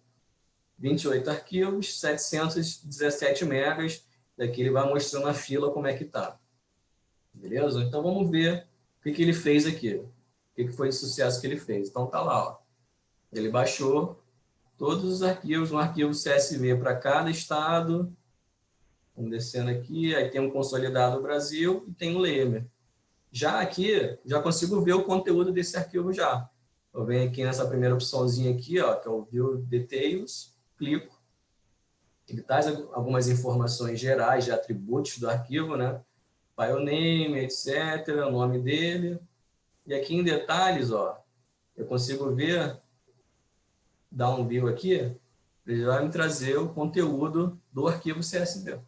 28 arquivos, 717 megas, daqui ele vai mostrando a fila como é que está. Beleza? Então vamos ver o que, que ele fez aqui, o que, que foi de sucesso que ele fez. Então tá lá, ó. ele baixou todos os arquivos, um arquivo CSV para cada estado, vamos descendo aqui, aí tem um consolidado Brasil e tem um layer. Já aqui, já consigo ver o conteúdo desse arquivo já. Eu venho aqui nessa primeira opçãozinha aqui, ó, que é o View Details, clico. Ele traz algumas informações gerais de atributos do arquivo, né? File name, etc., o nome dele. E aqui em detalhes, ó, eu consigo ver, dar um view aqui, ele vai me trazer o conteúdo do arquivo CSV.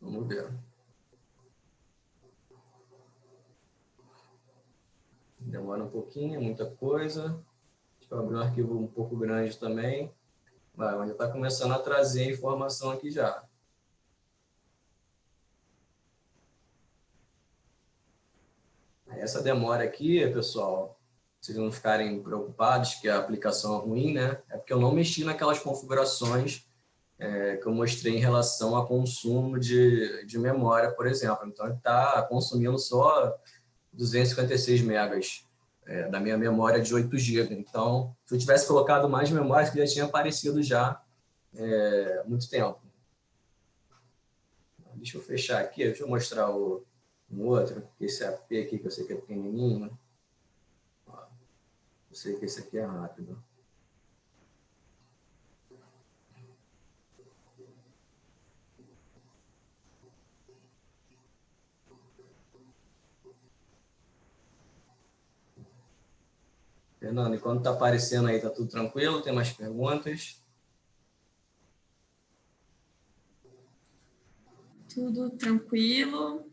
Vamos ver. demora um pouquinho, muita coisa. Deixa eu abrir um arquivo um pouco grande também. Vai, mas já está começando a trazer informação aqui já. Essa demora aqui, pessoal, vocês não ficarem preocupados que a aplicação é ruim, né? É porque eu não mexi naquelas configurações é, que eu mostrei em relação a consumo de, de memória, por exemplo. Então, ele está consumindo só 256 megas é, da minha memória de 8 GB. Então, se eu tivesse colocado mais memória, que já tinha aparecido já é, muito tempo. Deixa eu fechar aqui, deixa eu mostrar o um outro, esse AP aqui, que eu sei que é pequenininho. Eu sei que esse aqui é rápido. Fernando, enquanto está aparecendo aí, está tudo tranquilo? Tem mais perguntas? Tudo tranquilo.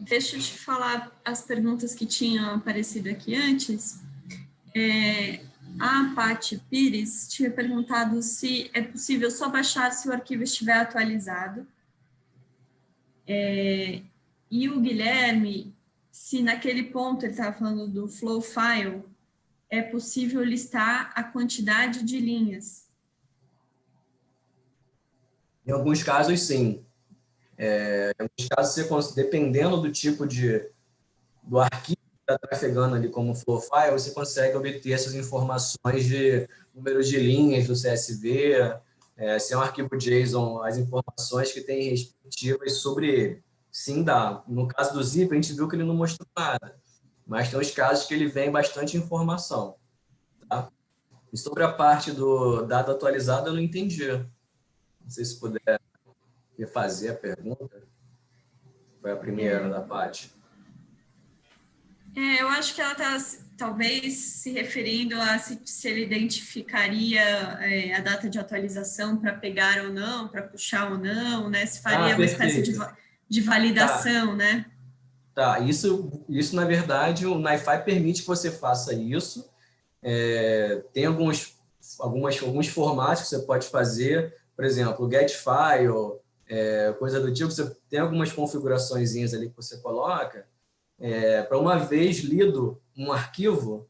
Deixa eu te falar as perguntas que tinham aparecido aqui antes. É, a Paty Pires tinha perguntado se é possível só baixar se o arquivo estiver atualizado. É, e o Guilherme, se naquele ponto ele estava falando do flow file, é possível listar a quantidade de linhas. Em alguns casos, sim. É, em alguns casos, você, dependendo do tipo de do arquivo está trafegando ali como flow file, você consegue obter essas informações de números de linhas do CSV, é, se é um arquivo JSON, as informações que tem respectivas sobre ele. Sim, dá. No caso do zip, a gente viu que ele não mostrou nada, mas tem os casos que ele vem bastante informação. Tá? E sobre a parte do dado atualizado, eu não entendi. Não sei se puder refazer a pergunta. Foi a primeira da parte. É, eu acho que ela está talvez se referindo a se, se ele identificaria é, a data de atualização para pegar ou não, para puxar ou não, né? Se faria ah, uma espécie de, de validação, tá. né? Tá, isso, isso na verdade o NiFi permite que você faça isso. É, tem alguns, algumas, alguns formatos que você pode fazer, por exemplo, get file, é, coisa do tipo, você tem algumas configurações ali que você coloca, é, para uma vez lido um arquivo,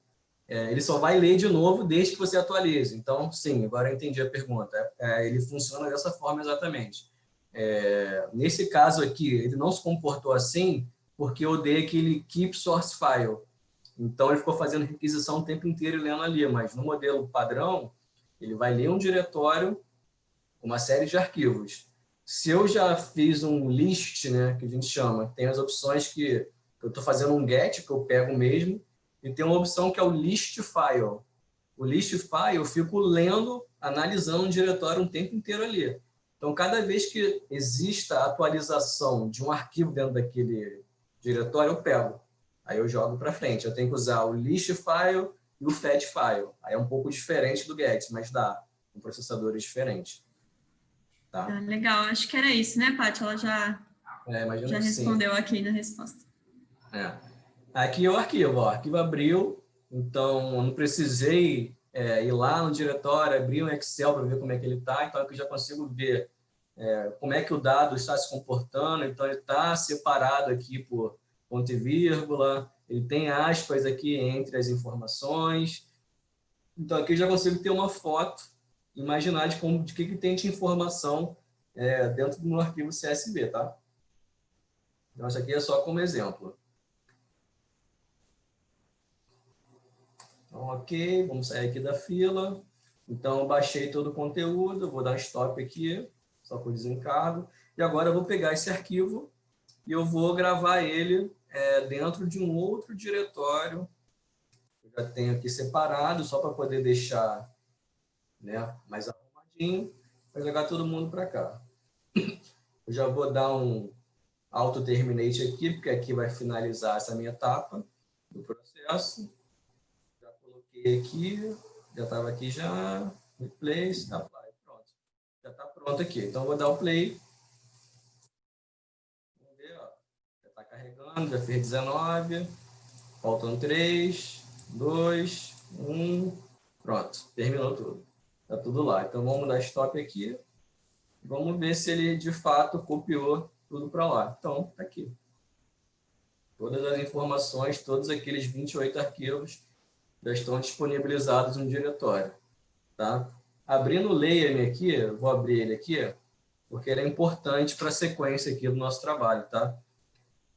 é, ele só vai ler de novo desde que você atualize. Então, sim, agora eu entendi a pergunta. É, ele funciona dessa forma exatamente. É, nesse caso aqui, ele não se comportou assim porque eu dei aquele keep source file. Então, ele ficou fazendo requisição o tempo inteiro e lendo ali, mas no modelo padrão, ele vai ler um diretório, uma série de arquivos. Se eu já fiz um list, né, que a gente chama, tem as opções que eu estou fazendo um get, que eu pego mesmo, e tem uma opção que é o list file. O list file eu fico lendo, analisando um diretório um tempo inteiro ali. Então, cada vez que exista atualização de um arquivo dentro daquele diretório, eu pego. Aí eu jogo para frente. Eu tenho que usar o list file e o fetch file. Aí é um pouco diferente do get, mas dá. Com processadores diferentes. Tá? Ah, legal, acho que era isso, né, Paty? Ela já, é, já respondeu sim. aqui na resposta. É. Aqui é o arquivo, ó. o arquivo abriu, então não precisei é, ir lá no diretório, abrir um Excel para ver como é que ele está, então aqui eu já consigo ver é, como é que o dado está se comportando, então ele está separado aqui por ponto e vírgula, ele tem aspas aqui entre as informações, então aqui eu já consigo ter uma foto, imaginar de, como, de que, que tem de informação é, dentro do meu arquivo CSV, tá? Então, isso aqui é só como exemplo. Então, ok, vamos sair aqui da fila. Então, baixei todo o conteúdo, vou dar stop aqui, só por desencargo. E agora eu vou pegar esse arquivo e eu vou gravar ele é, dentro de um outro diretório. Eu já tenho aqui separado, só para poder deixar né, mais arrumadinho, para jogar todo mundo para cá. Eu já vou dar um auto terminate aqui, porque aqui vai finalizar essa minha etapa do processo aqui, já estava aqui já, replace, apply, pronto. Já está pronto aqui. Então, vou dar o play. Vamos ver, ó. Já está carregando, já fez 19. Faltam 3, 2, 1. Pronto, terminou tudo. Está tudo lá. Então, vamos dar stop aqui. Vamos ver se ele, de fato, copiou tudo para lá. Então, está aqui. Todas as informações, todos aqueles 28 arquivos já estão disponibilizados no diretório. Tá? Abrindo o layer aqui, vou abrir ele aqui, porque ele é importante para a sequência aqui do nosso trabalho. Tá?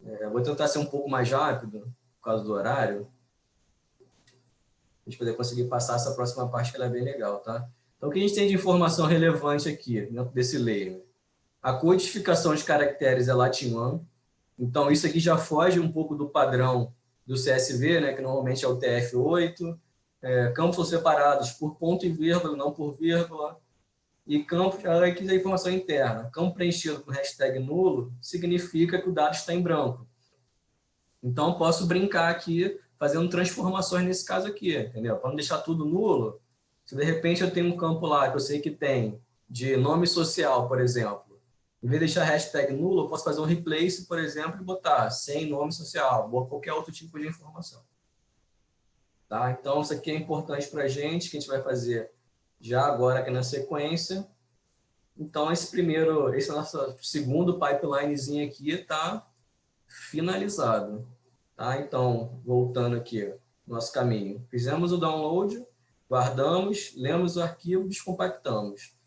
É, vou tentar ser um pouco mais rápido, por causa do horário, a gente poder conseguir passar essa próxima parte, que ela é bem legal. Tá? Então, o que a gente tem de informação relevante aqui, dentro desse layer? A codificação de caracteres é Latin 1, então isso aqui já foge um pouco do padrão do CSV, né, que normalmente é o TF8, é, campos separados por ponto e vírgula, não por vírgula, e campos, aqui é a informação interna, campo preenchido com hashtag nulo significa que o dado está em branco. Então, posso brincar aqui, fazendo transformações nesse caso aqui, entendeu? Para não deixar tudo nulo, se de repente eu tenho um campo lá que eu sei que tem de nome social, por exemplo, em vez de deixar hashtag nulo, eu posso fazer um replace, por exemplo, e botar sem nome social, ou qualquer outro tipo de informação. Tá? Então, isso aqui é importante para a gente, que a gente vai fazer já agora aqui na sequência. Então, esse primeiro, esse nosso segundo pipelinezinho aqui está finalizado. Tá? Então, voltando aqui, nosso caminho. Fizemos o download, guardamos, lemos o arquivo, descompactamos.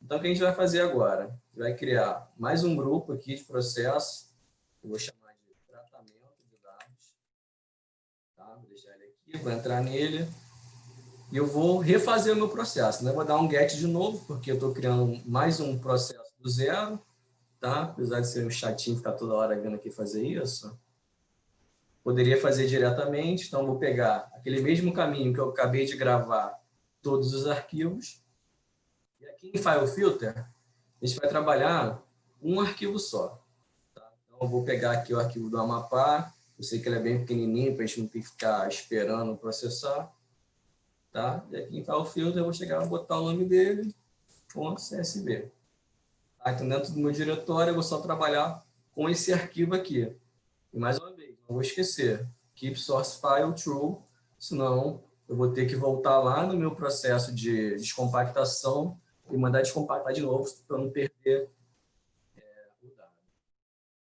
Então, o que a gente vai fazer agora? Vai criar mais um grupo aqui de processo. Eu vou chamar de tratamento de dados. Tá? Vou deixar ele aqui, vou entrar nele. E eu vou refazer o meu processo. Né? Vou dar um get de novo, porque eu estou criando mais um processo do zero. Tá? Apesar de ser um chatinho ficar toda hora vindo aqui fazer isso. Poderia fazer diretamente, então vou pegar aquele mesmo caminho que eu acabei de gravar todos os arquivos. E aqui em File Filter, a gente vai trabalhar um arquivo só. Tá? Então eu vou pegar aqui o arquivo do Amapá, eu sei que ele é bem pequenininho, para a gente não ter que ficar esperando processar. Tá? E aqui em File Filter eu vou chegar e botar o nome dele, .csv. Tá? Então dentro do meu diretório eu vou só trabalhar com esse arquivo aqui. E mais uma vez, não vou esquecer, keep source file true, senão eu vou ter que voltar lá no meu processo de descompactação e mandar descompactar de novo para não perder é, o dado.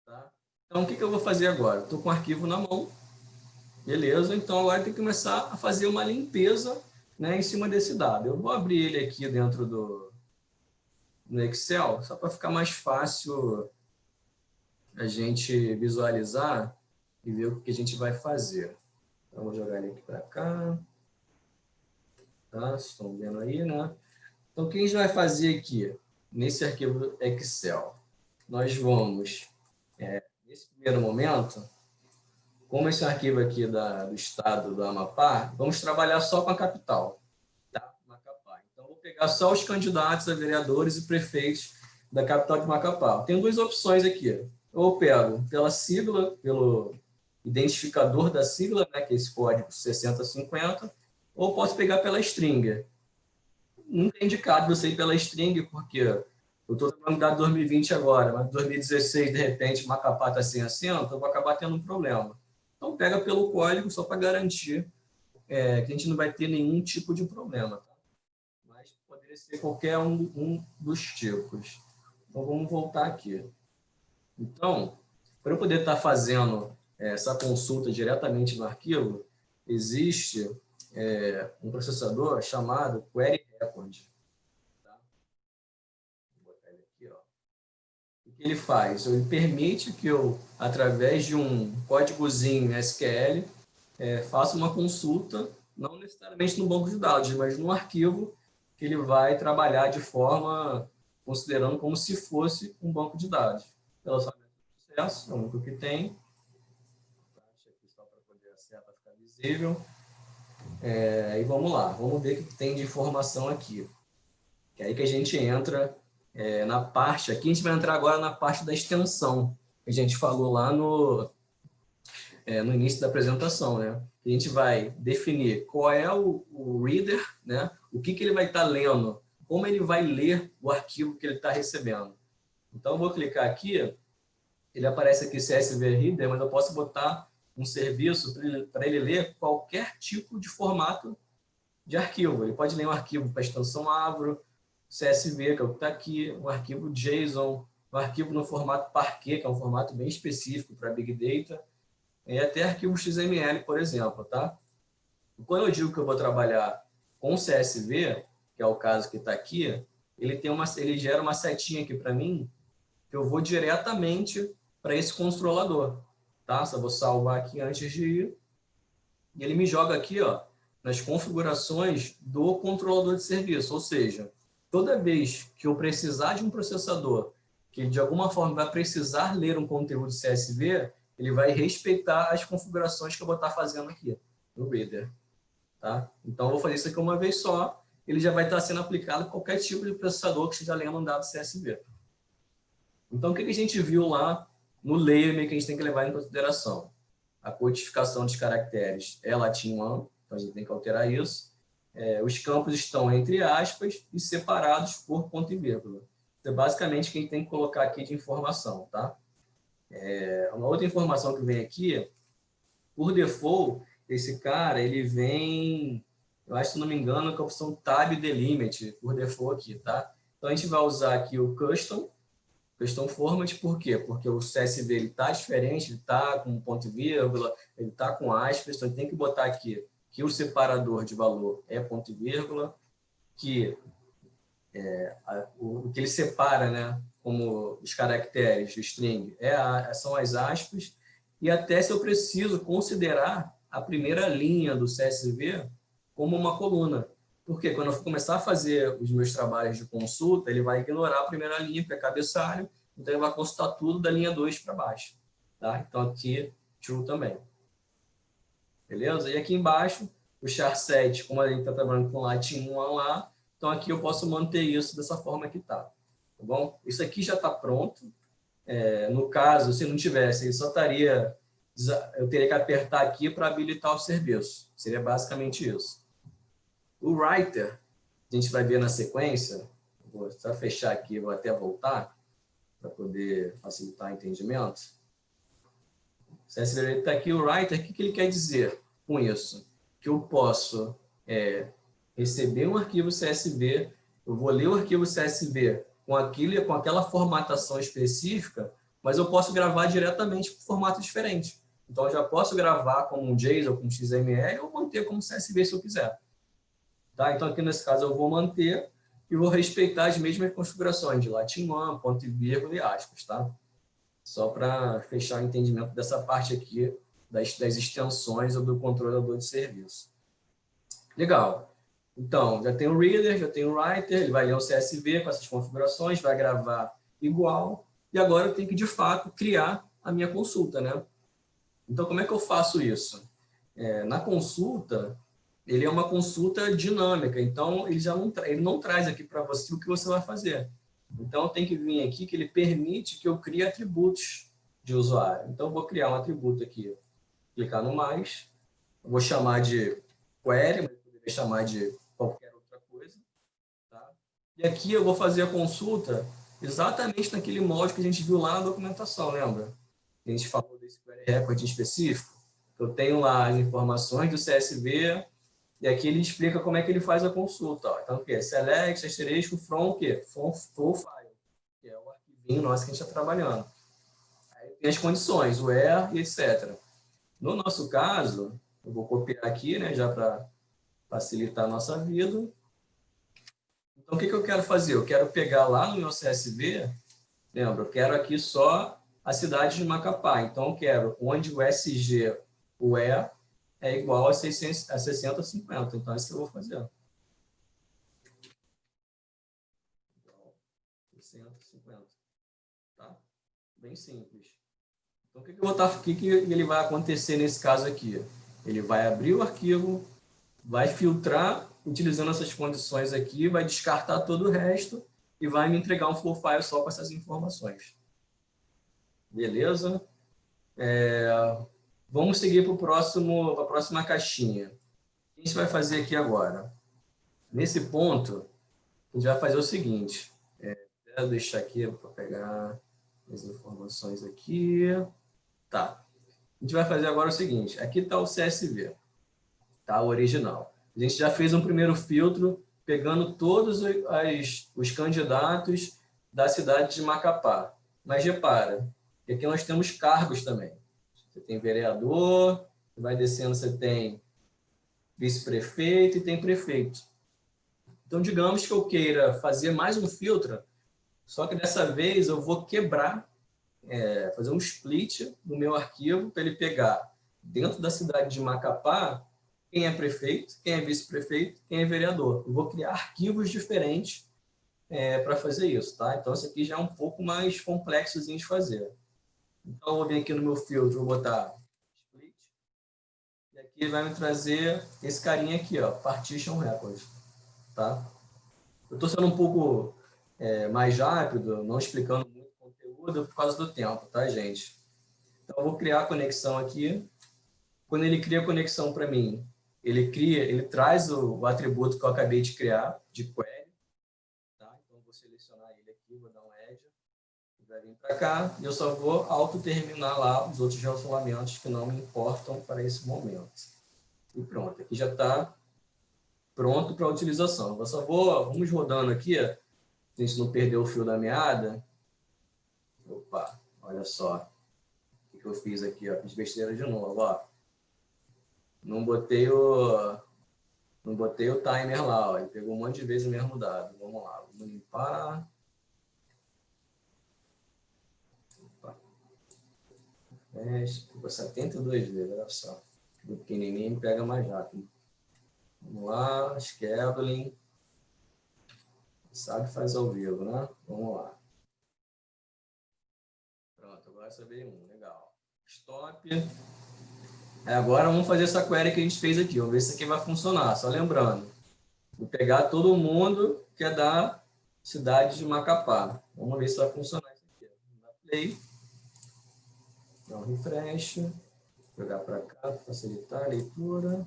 Tá? Então, o que, que eu vou fazer agora? Estou com o arquivo na mão, beleza? Então, agora tem que começar a fazer uma limpeza né, em cima desse dado. Eu vou abrir ele aqui dentro do no Excel, só para ficar mais fácil a gente visualizar e ver o que a gente vai fazer. Então, vou jogar ele aqui para cá. Tá? Vocês estão vendo aí, né? Então, o que a gente vai fazer aqui, nesse arquivo Excel? Nós vamos, é, nesse primeiro momento, como esse arquivo aqui da, do estado do Amapá, vamos trabalhar só com a capital, tá? Macapá. Então, vou pegar só os candidatos a vereadores e prefeitos da capital de Macapá. Tem duas opções aqui. Eu pego pela sigla, pelo identificador da sigla, né, que é esse código 6050, ou posso pegar pela string nunca é indicado você ir pela string, porque eu estou trabalhando dado 2020 agora, mas 2016, de repente, Macapá está sem acento, eu vou acabar tendo um problema. Então, pega pelo código só para garantir é, que a gente não vai ter nenhum tipo de problema. Tá? Mas poderia ser qualquer um, um dos tipos. Então, vamos voltar aqui. Então, para eu poder estar tá fazendo é, essa consulta diretamente no arquivo, existe é, um processador chamado Query Record. Tá? Vou botar ele aqui. Ó. O que ele faz? Ele permite que eu, através de um códigozinho SQL, é, faça uma consulta, não necessariamente no banco de dados, mas no arquivo que ele vai trabalhar de forma, considerando como se fosse um banco de dados. Relacionamento do processo, é o único que tem. Deixa aqui só para poder a seta ficar visível. É, e vamos lá, vamos ver o que tem de informação aqui. Que é aí que a gente entra é, na parte, aqui a gente vai entrar agora na parte da extensão, que a gente falou lá no, é, no início da apresentação, né? A gente vai definir qual é o, o reader, né? O que, que ele vai estar tá lendo, como ele vai ler o arquivo que ele está recebendo. Então, eu vou clicar aqui, ele aparece aqui CSV Reader, mas eu posso botar um serviço para ele, ler qualquer tipo de formato de arquivo. Ele pode ler um arquivo para extensão Avro, CSV, que é o que está aqui, um arquivo JSON, um arquivo no formato Parquet, que é um formato bem específico para Big Data, e até arquivo XML, por exemplo. Tá? Quando eu digo que eu vou trabalhar com CSV, que é o caso que está aqui, ele, tem uma, ele gera uma setinha aqui para mim, que eu vou diretamente para esse controlador tá? Só vou salvar aqui antes de ir. E ele me joga aqui, ó, nas configurações do controlador de serviço, ou seja, toda vez que eu precisar de um processador que de alguma forma vai precisar ler um conteúdo CSV, ele vai respeitar as configurações que eu vou estar fazendo aqui no Reader. Tá? Então, eu vou fazer isso aqui uma vez só, ele já vai estar sendo aplicado a qualquer tipo de processador que esteja lendo um dado CSV. Então, o que a gente viu lá no layer que a gente tem que levar em consideração. a codificação dos caracteres é latim 1, então a gente tem que alterar isso. É, os campos estão entre aspas e separados por ponto e vírgula. Então, basicamente, quem tem que colocar aqui de informação, tá? É, uma outra informação que vem aqui, por default, esse cara, ele vem, eu acho, se não me engano, com a opção Tab Delimit, por default aqui, tá? Então, a gente vai usar aqui o Custom, Custom Format, por quê? Porque o CSV está diferente, ele está com ponto e vírgula, ele está com aspas, então tem que botar aqui que o separador de valor é ponto e vírgula, que é, a, o, o, que ele separa, né, como os caracteres, o string, é a, são as aspas, e até se eu preciso considerar a primeira linha do CSV como uma coluna. Porque quando eu começar a fazer os meus trabalhos de consulta, ele vai ignorar a primeira linha, que é cabeçalho, então ele vai consultar tudo da linha 2 para baixo. Tá? Então aqui, true também. Beleza? E aqui embaixo, o char 7, como a gente está trabalhando com latim 1 lá, então aqui eu posso manter isso dessa forma que está. Tá bom? Isso aqui já está pronto. É, no caso, se não tivesse, ele só estaria... Eu teria que apertar aqui para habilitar o serviço. Seria basicamente isso. O writer, a gente vai ver na sequência, vou só fechar aqui, vou até voltar, para poder facilitar o entendimento. Se está aqui, o writer, o que, ele quer dizer com isso? Que eu posso é, receber um arquivo CSV, eu vou ler o arquivo CSV com, aquilo, com aquela formatação específica, mas eu posso gravar diretamente com formato diferente. Então, eu já posso gravar como um JSON, como XML, ou manter como CSV se eu quiser. Tá? Então, aqui nesse caso, eu vou manter e vou respeitar as mesmas configurações de latim 1, ponto e vírgula e aspas. Tá? Só para fechar o entendimento dessa parte aqui das, das extensões ou do controlador de serviço. Legal. Então, já tem o reader, já tem o writer, ele vai ler o CSV com essas configurações, vai gravar igual, e agora eu tenho que, de fato, criar a minha consulta, né? Então, como é que eu faço isso? É, na consulta, ele é uma consulta dinâmica, então ele já não, ele não traz aqui para você o que você vai fazer. Então, tem que vir aqui que ele permite que eu crie atributos de usuário. Então, vou criar um atributo aqui, clicar no mais, vou chamar de query, mas poderia chamar de qualquer outra coisa. Tá? E aqui eu vou fazer a consulta exatamente naquele molde que a gente viu lá na documentação, lembra? A gente falou desse query record específico. Eu tenho lá as informações do CSV, e aqui ele explica como é que ele faz a consulta. Ó. Então, o que? Select, asterisco, from, o quê? From, from file, que é o arquivinho nosso que a gente está trabalhando. Aí tem as condições, o where etc. No nosso caso, eu vou copiar aqui, né, já para facilitar a nossa vida. Então, o que, que eu quero fazer? Eu quero pegar lá no meu CSV, lembra, eu quero aqui só a cidade de Macapá. Então, eu quero onde o SG, o E, é igual a, 600, a 60 50. Então, é isso que eu vou fazer. 650. Tá? Bem simples. Então, o que, que, vou estar, o que, que ele vai acontecer nesse caso aqui? Ele vai abrir o arquivo, vai filtrar utilizando essas condições aqui, vai descartar todo o resto e vai me entregar um flow file só com essas informações. Beleza? É, vamos seguir para a próxima caixinha. O que a gente vai fazer aqui agora? Nesse ponto, a gente vai fazer o seguinte. É, vou deixar aqui para pegar as informações aqui. Tá. A gente vai fazer agora o seguinte. Aqui está o CSV tá? o original. A gente já fez um primeiro filtro pegando todos as, os candidatos da cidade de Macapá. Mas repara, aqui nós temos cargos também. Você tem vereador, vai descendo, você tem vice-prefeito e tem prefeito. Então, digamos que eu queira fazer mais um filtro, só que dessa vez eu vou quebrar, é, fazer um split no meu arquivo para ele pegar dentro da cidade de Macapá quem é prefeito, quem é vice-prefeito, quem é vereador. Eu vou criar arquivos diferentes é, para fazer isso, tá? Então, isso aqui já é um pouco mais complexo de fazer. Então, eu vou vir aqui no meu filtro, vou botar split, e aqui vai me trazer esse carinha aqui, ó, partition record, tá? Eu estou sendo um pouco é, mais rápido, não explicando muito conteúdo por causa do tempo, tá, gente? Então, eu vou criar a conexão aqui, quando ele cria a conexão para mim, ele cria, ele traz o, o, atributo que eu acabei de criar, de query. Tá? Então, vou selecionar ele aqui, vou dar um edge, vai vir para cá, eu só vou auto-terminar lá os outros relacionamentos que não me importam para esse momento. E pronto, aqui já está pronto para utilização. Eu só vou, vamos rodando aqui, a gente não perder o fio da meada. Opa, olha só o que eu fiz aqui, ó, fiz besteira de novo, ó. Não botei o não botei o timer lá, ó, ele pegou um monte de vezes o mesmo dado. Vamos lá, vamos limpar. Ficou 72 vezes, olha só. O pequenininho pega mais rápido. Vamos lá, scheduling. Sabe faz ao vivo, né? Vamos lá. Pronto, agora saber um, legal. Stop. É, agora vamos fazer essa query que a gente fez aqui. Vamos ver se aqui vai funcionar. Só lembrando, vou pegar todo mundo que é da cidade de Macapá. Vamos ver se vai funcionar isso aqui. Play. Dá um refresh. Jogar para cá, facilitar a leitura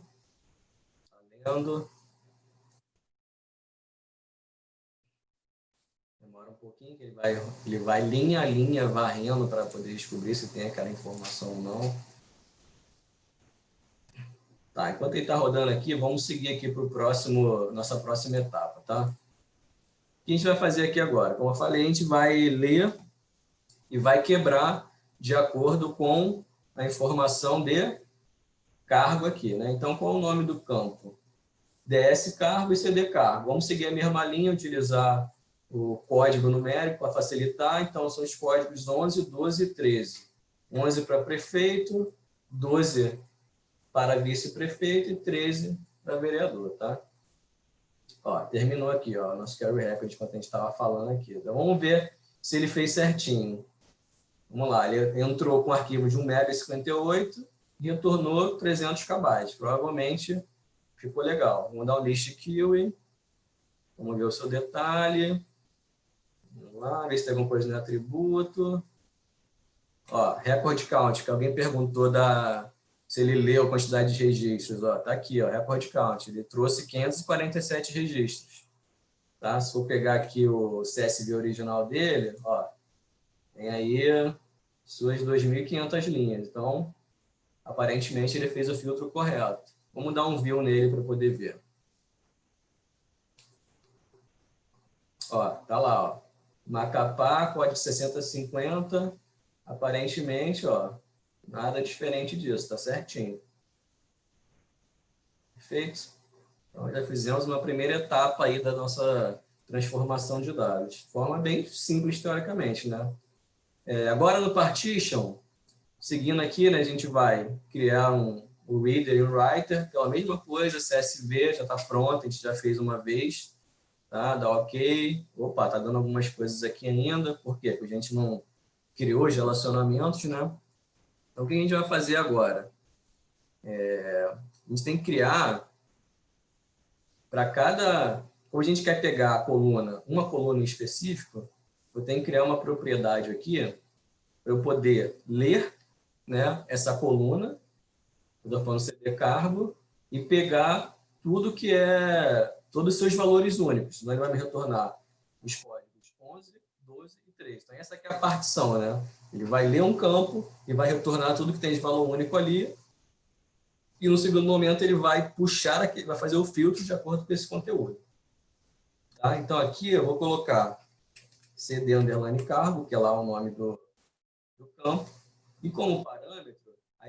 lendo. Demora um pouquinho, que ele vai, ele vai linha a linha varrendo para poder descobrir se tem aquela informação ou não. Tá, enquanto ele está rodando aqui, vamos seguir aqui para próximo, nossa próxima etapa, tá? O que a gente vai fazer aqui agora? Como eu falei, a gente vai ler e vai quebrar de acordo com a informação de cargo aqui, né? Então, qual é o nome do campo? DS cargo e CD cargo. Vamos seguir a mesma linha, utilizar o código numérico para facilitar. Então, são os códigos 11, 12 e 13. 11 para prefeito, 12 para vice-prefeito e 13 para vereador, tá? Ó, terminou aqui, ó, nosso carry record, que a gente estava falando aqui. Então, vamos ver se ele fez certinho. Vamos lá, ele entrou com um arquivo de 1,58 MB e retornou 300 KB. Provavelmente ficou legal. Vamos dar um list kiwi. Vamos ver o seu detalhe. Vamos lá, ver se tem alguma coisa no atributo. Ó, record count, que alguém perguntou da, se ele leu a quantidade de registros. Ó, tá aqui, ó, record count. Ele trouxe 547 registros. Tá? Se for pegar aqui o CSV original dele, ó, tem aí suas 2.500 linhas. Então, aparentemente, ele fez o filtro correto. Vamos dar um view nele para poder ver. Ó, tá lá, ó. Macapá, código 6050. Aparentemente, ó, nada diferente disso, tá certinho. Perfeito? Então, já fizemos uma primeira etapa aí da nossa transformação de dados. Forma bem simples, teoricamente, né? É, agora, no partition, seguindo aqui, né, a gente vai criar um, o Reader e o Writer, é a mesma coisa, CSV já está pronto, a gente já fez uma vez, tá? Dá ok. Opa, tá dando algumas coisas aqui ainda, por quê? Porque a gente não criou os relacionamentos, né? Então, o que a gente vai fazer agora? É, a gente tem que criar para cada... Como a gente quer pegar a coluna, uma coluna em específico, eu tenho que criar uma propriedade aqui para eu poder ler né, essa coluna estou falando CD cargo, e pegar tudo que é, todos os seus valores únicos. Então, ele vai me retornar os códigos 11, 12 e 13. Então, essa aqui é a partição, né? Ele vai ler um campo e vai retornar tudo que tem de valor único ali. E no segundo momento, ele vai puxar aqui, vai fazer o filtro de acordo com esse conteúdo. Tá? Então, aqui eu vou colocar CD underline cargo, que é lá o nome do, do campo. E como parâmetro,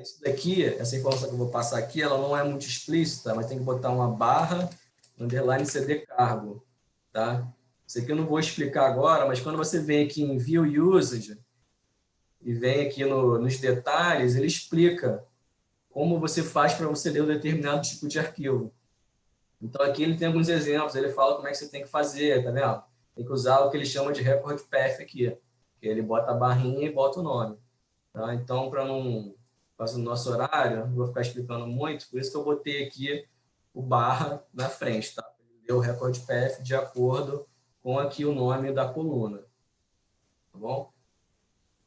isso daqui, essa informação que eu vou passar aqui, ela não é muito explícita, mas tem que botar uma barra, underline CD cargo, tá? Isso aqui eu não vou explicar agora, mas quando você vem aqui em View Usage e vem aqui no, nos detalhes, ele explica como você faz para você ler um determinado tipo de arquivo. Então aqui ele tem alguns exemplos, ele fala como é que você tem que fazer, tá vendo? Tem que usar o que ele chama de record path aqui, que ele bota a barrinha e bota o nome. Tá? Então, para não causa do nosso horário, não vou ficar explicando muito, por isso que eu botei aqui o barra na frente, tá? Deu o recorde PF de acordo com aqui o nome da coluna, tá bom?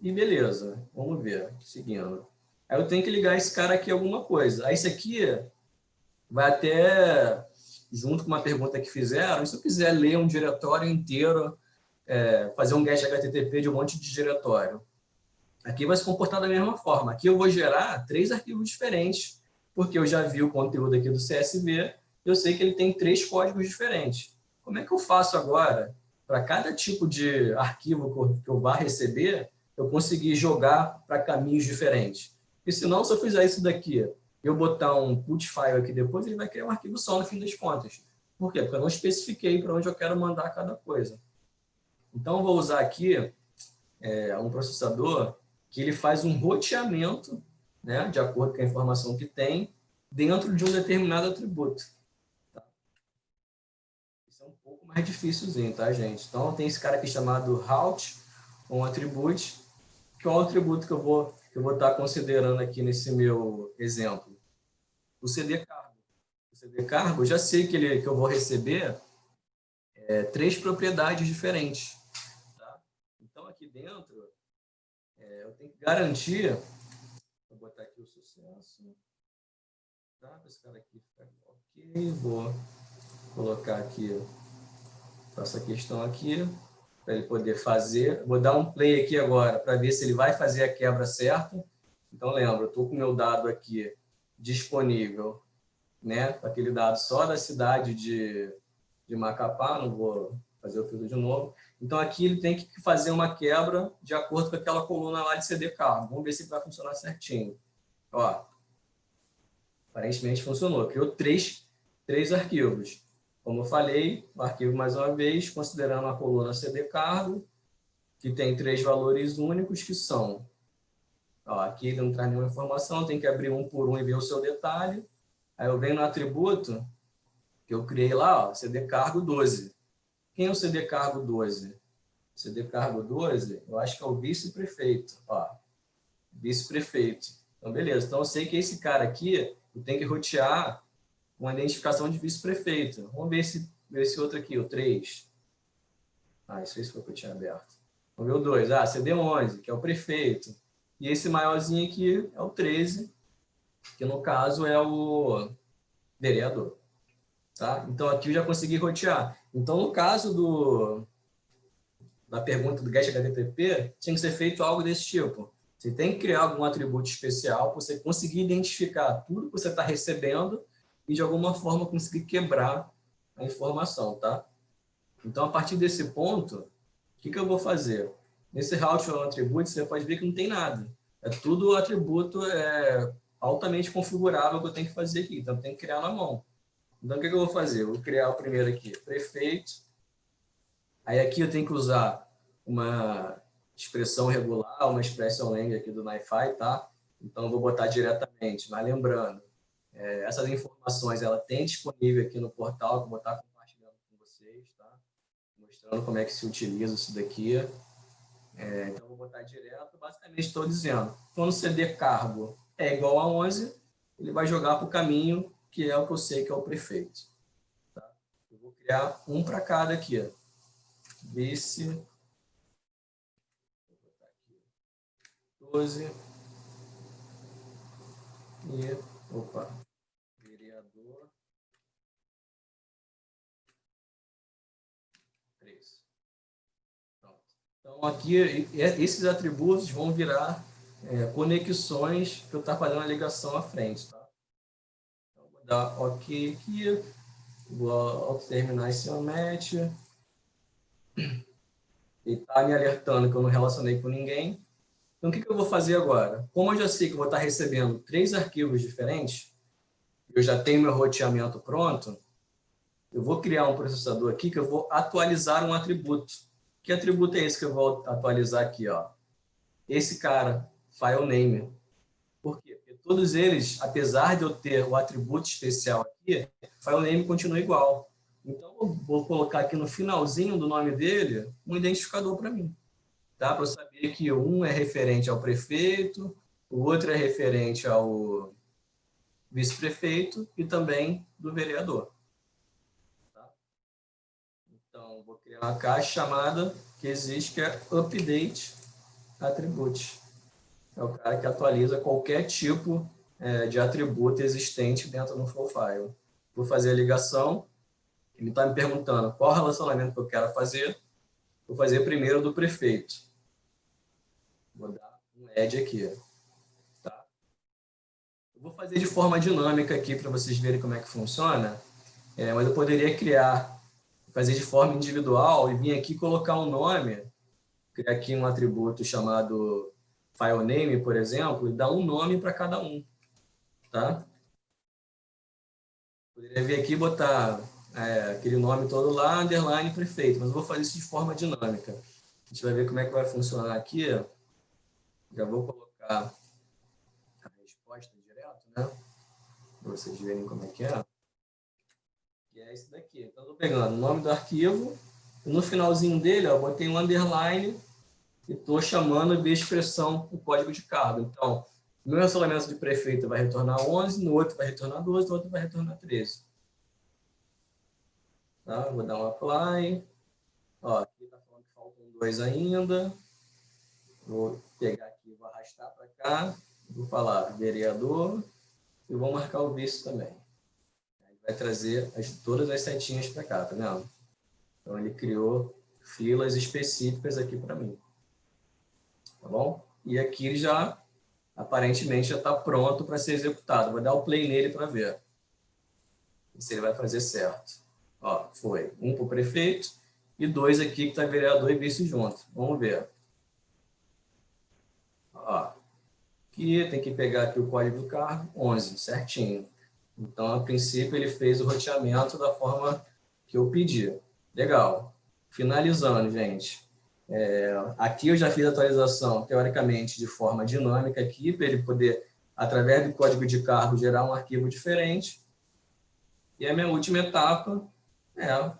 E beleza, vamos ver, seguindo. Aí eu tenho que ligar esse cara aqui alguma coisa. Aí esse aqui vai até, junto com uma pergunta que fizeram, se eu quiser ler um diretório inteiro, é, fazer um get HTTP de um monte de diretório. Aqui vai se comportar da mesma forma. Aqui eu vou gerar três arquivos diferentes, porque eu já vi o conteúdo aqui do CSV, eu sei que ele tem três códigos diferentes. Como é que eu faço agora, para cada tipo de arquivo que eu vá receber, eu conseguir jogar para caminhos diferentes? Porque senão, se eu fizer isso daqui, eu botar um put file aqui depois, ele vai criar um arquivo só no fim das contas. Por quê? Porque eu não especifiquei para onde eu quero mandar cada coisa. Então, eu vou usar aqui é, um processador que ele faz um roteamento, né, de acordo com a informação que tem, dentro de um determinado atributo. Tá? Isso é um pouco mais difícilzinho, tá, gente? Então, tem esse cara aqui chamado route, um atributo, que é o atributo que eu vou que eu vou estar considerando aqui nesse meu exemplo? O CD cargo. O CD cargo, eu já sei que, ele, que eu vou receber é, três propriedades diferentes. Tá? Então, aqui dentro, é, eu tenho que garantir, vou botar aqui o sucesso, tá? esse cara aqui ficar ok, vou colocar aqui, faço a questão aqui, para ele poder fazer. Vou dar um play aqui agora para ver se ele vai fazer a quebra certa. Então, lembra, estou com o meu dado aqui disponível, né? Aquele dado só da cidade de, de Macapá, não vou fazer o filtro de novo. Então, aqui ele tem que fazer uma quebra de acordo com aquela coluna lá de CD carro. Vamos ver se vai funcionar certinho. Ó, aparentemente funcionou. Criou três, três arquivos. Como eu falei, o arquivo, mais uma vez, considerando a coluna CD cargo, que tem três valores únicos, que são... Ó, aqui não traz nenhuma informação, tem que abrir um por um e ver o seu detalhe. Aí eu venho no atributo, que eu criei lá, ó, CD cargo 12. Quem é o CD cargo 12? CD cargo 12, eu acho que é o vice-prefeito. Vice-prefeito. Então, beleza. Então, eu sei que esse cara aqui, eu tenho que rotear uma identificação de vice-prefeito. Vamos ver esse, esse outro aqui, o 3. Ah, isso, isso foi que eu tinha aberto. Vamos ver o 2. Ah, CD11, que é o prefeito. E esse maiorzinho aqui é o 13, que no caso é o vereador. Tá? Então aqui eu já consegui rotear. Então no caso do, da pergunta do GET HTTP, tinha que ser feito algo desse tipo. Você tem que criar algum atributo especial para você conseguir identificar tudo que você está recebendo e de alguma forma conseguir quebrar a informação, tá? Então, a partir desse ponto, o que, que eu vou fazer? Nesse route ou atributo, você pode ver que não tem nada. É tudo atributo é, altamente configurável que eu tenho que fazer aqui. Então, eu tenho que criar na mão. Então, o que, que eu vou fazer? Eu vou criar o primeiro aqui, prefeito. Aí aqui eu tenho que usar uma expressão regular, uma expressão lang aqui do NiFi, tá? Então, eu vou botar diretamente, mas lembrando, é, essas informações ela tem disponível aqui no portal, que eu vou estar compartilhando com vocês, tá? mostrando como é que se utiliza isso daqui. É, então, vou botar direto. Basicamente, estou dizendo, quando CD cargo é igual a 11, ele vai jogar para o caminho que é o que eu sei que é o prefeito. Tá? Eu vou criar um para cada aqui. Vice. Vou botar aqui. 12. E Opa. Vereador. três. Pronto. Então, aqui, esses atributos vão virar é, conexões que eu estou fazendo a ligação à frente. Tá? Então, vou dar OK aqui. Vou terminar esse match. Ele está me alertando que eu não relacionei com ninguém. Então, o que, que eu vou fazer agora? Como eu já sei que eu vou estar recebendo três arquivos diferentes, eu já tenho meu roteamento pronto, eu vou criar um processador aqui que eu vou atualizar um atributo. Que atributo é esse que eu vou atualizar aqui? Ó? Esse cara, file name. Por quê? Porque todos eles, apesar de eu ter o atributo especial aqui, file name continua igual. Então, eu vou colocar aqui no finalzinho do nome dele um identificador para mim tá? para saber que um é referente ao prefeito, o outro é referente ao vice-prefeito e também do vereador. Tá? Criar uma caixa chamada que existe, que é update attribute. é o cara que atualiza qualquer tipo é, de atributo existente dentro do flow file. Vou fazer a ligação, ele está me perguntando qual relacionamento que eu quero fazer, vou fazer primeiro do prefeito. Vou dar um add aqui. Tá? Eu vou fazer de forma dinâmica aqui para vocês verem como é que funciona, é, mas eu poderia criar, fazer de forma individual e vir aqui colocar um nome, criar aqui um atributo chamado file name, por exemplo, e dar um nome para cada um. Tá? Poderia vir aqui e botar é, aquele nome todo lá, underline prefeito, mas eu vou fazer isso de forma dinâmica. A gente vai ver como é que vai funcionar aqui. Já vou colocar a resposta direto, né? Para vocês verem como é que é. É esse daqui. Então, estou pegando o nome do arquivo, no finalzinho dele, ó, eu botei um underline e estou chamando de expressão o código de cargo. Então, no meu relacionamento de prefeito vai retornar 11, no outro vai retornar 12, no outro vai retornar 13. Tá? Vou dar um apply. Ó, aqui está falando que faltam dois ainda. Vou pegar aqui, vou arrastar para cá. Vou falar vereador e vou marcar o vice também. Vai trazer as, todas as setinhas para cá, tá vendo? Então ele criou filas específicas aqui para mim. Tá bom? E aqui ele já aparentemente já está pronto para ser executado. Vou dar o play nele para ver se ele vai fazer certo. Ó, foi um para o prefeito e dois aqui que está vereador e vice junto. Vamos ver. Ó, aqui tem que pegar aqui o código do carro, 11, certinho. Então, a princípio, ele fez o roteamento da forma que eu pedi. Legal. Finalizando, gente. É, aqui eu já fiz a atualização, teoricamente, de forma dinâmica aqui, para ele poder, através do código de cargo, gerar um arquivo diferente. E a minha última etapa é,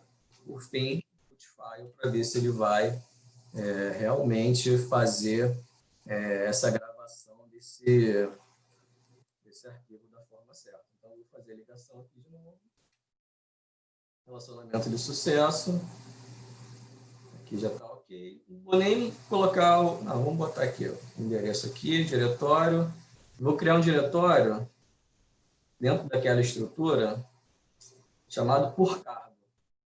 por fim, file para ver se ele vai é, realmente fazer é, essa gravação desse arquivo da forma certa. Ligação aqui de novo. Relacionamento de sucesso. Aqui já está ok. Não vou nem colocar o... Vamos botar aqui o endereço aqui, diretório. Vou criar um diretório dentro daquela estrutura chamado por cargo.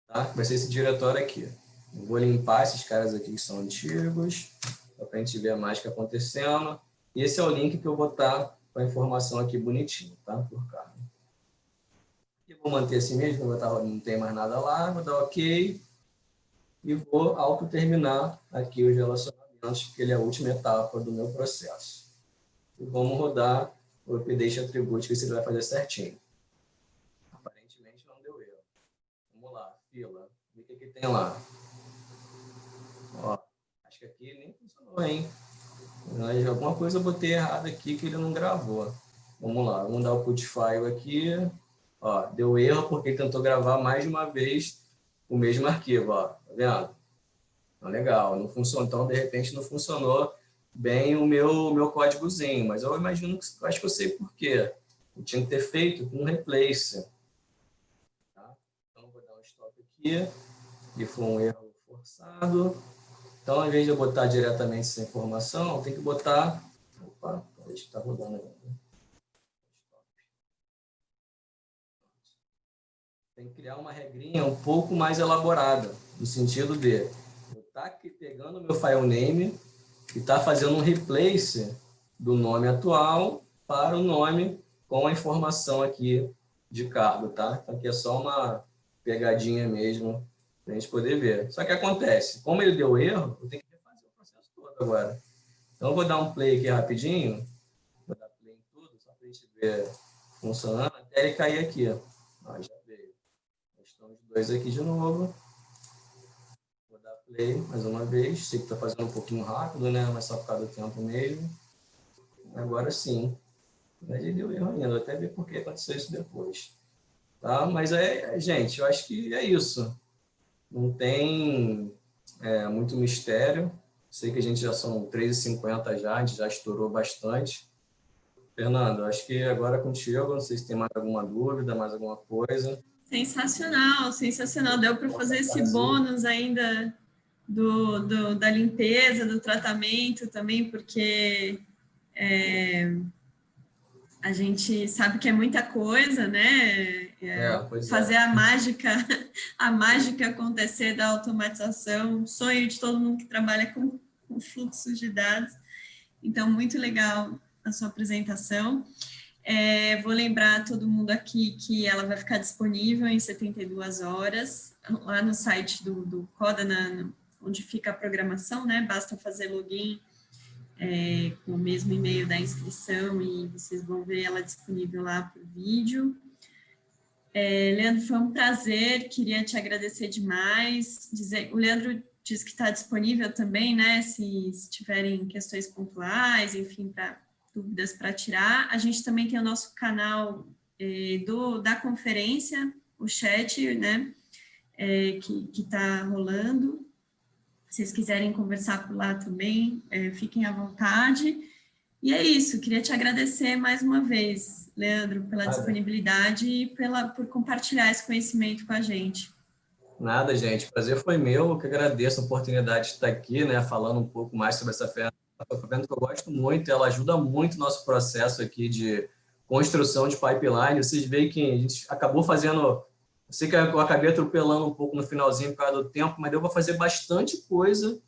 Tá? Vai ser esse diretório aqui. Vou limpar esses caras aqui que são antigos, para a gente ver mais o que acontecendo. E esse é o link que eu vou estar com a informação aqui bonitinho, tá? Por cargo. Vou manter assim mesmo, vou botar, não tem mais nada lá, vou dar OK e vou autoterminar aqui os relacionamentos, porque ele é a última etapa do meu processo. E vamos rodar o update attribute, ver se ele vai fazer certinho. Aparentemente não deu erro. Vamos lá, fila. O que, que tem lá? Ó, acho que aqui nem funcionou, hein? Mas alguma coisa eu botei errado aqui que ele não gravou. Vamos lá, vamos dar o put file aqui. Ó, deu erro porque tentou gravar mais de uma vez o mesmo arquivo, ó. Tá vendo? Então, legal, não funcionou. Então, de repente, não funcionou bem o meu, meu códigozinho, mas eu imagino que acho que eu sei por quê. Eu tinha que ter feito com um replace. Tá? Então, vou dar um stop aqui, e foi um erro forçado. Então, ao invés de eu botar diretamente essa informação, tenho que botar... Opa, que está rodando ainda. Tem que criar uma regrinha um pouco mais elaborada, no sentido de tá aqui pegando o meu file name e tá fazendo um replace do nome atual para o nome com a informação aqui de cargo, tá? Então, aqui é só uma pegadinha mesmo para a gente poder ver. Só que acontece, como ele deu erro, eu tenho que refazer o processo todo agora. Então, eu vou dar um play aqui rapidinho, vou dar play em tudo, só para a gente ver funcionando, até ele cair aqui. Ó, já dois aqui de novo. Vou dar play mais uma vez. Sei que está fazendo um pouquinho rápido, né? Mas só por causa do tempo mesmo. Agora sim. Mas ele deu erro ainda. Vou até ver por que aconteceu isso depois. Tá? Mas, é, gente, eu acho que é isso. Não tem é, muito mistério. Sei que a gente já são 3h50 já, a gente já estourou bastante. Fernando, acho que agora contigo, não sei se tem mais alguma dúvida, mais alguma coisa. Sensacional, sensacional. Deu para fazer esse bônus ainda do, do, da limpeza, do tratamento também, porque É, a gente sabe que é muita coisa, né? É, é fazer a mágica, (laughs) a mágica acontecer da automatização, sonho de todo mundo que trabalha com, com fluxos de dados. Então, muito legal a sua apresentação. É, vou lembrar todo mundo aqui que ela vai ficar disponível em 72 horas, lá no site do, do Coda, na, onde fica a programação, né? Basta fazer login é, com o mesmo e-mail da inscrição e vocês vão ver ela disponível lá por vídeo. É, Leandro, foi um prazer, queria te agradecer demais. Dizer, o Leandro diz que está disponível também, né? Se, se tiverem questões pontuais, enfim, para dúvidas para tirar. A gente também tem o nosso canal é, do, da conferência, o chat, né, é, que está rolando. Se vocês quiserem conversar por lá também, é, fiquem à vontade. E é isso, queria te agradecer mais uma vez, Leandro, pela disponibilidade e pela, por compartilhar esse conhecimento com a gente. Nada, gente. O prazer foi meu. Eu que agradeço a oportunidade de estar aqui, né, falando um pouco mais sobre essa ferramenta ferramenta que eu gosto muito, ela ajuda muito o nosso processo aqui de construção de pipeline. Vocês veem que a gente acabou fazendo, eu sei que eu acabei atropelando um pouco no finalzinho por causa do tempo, mas deu para fazer bastante coisa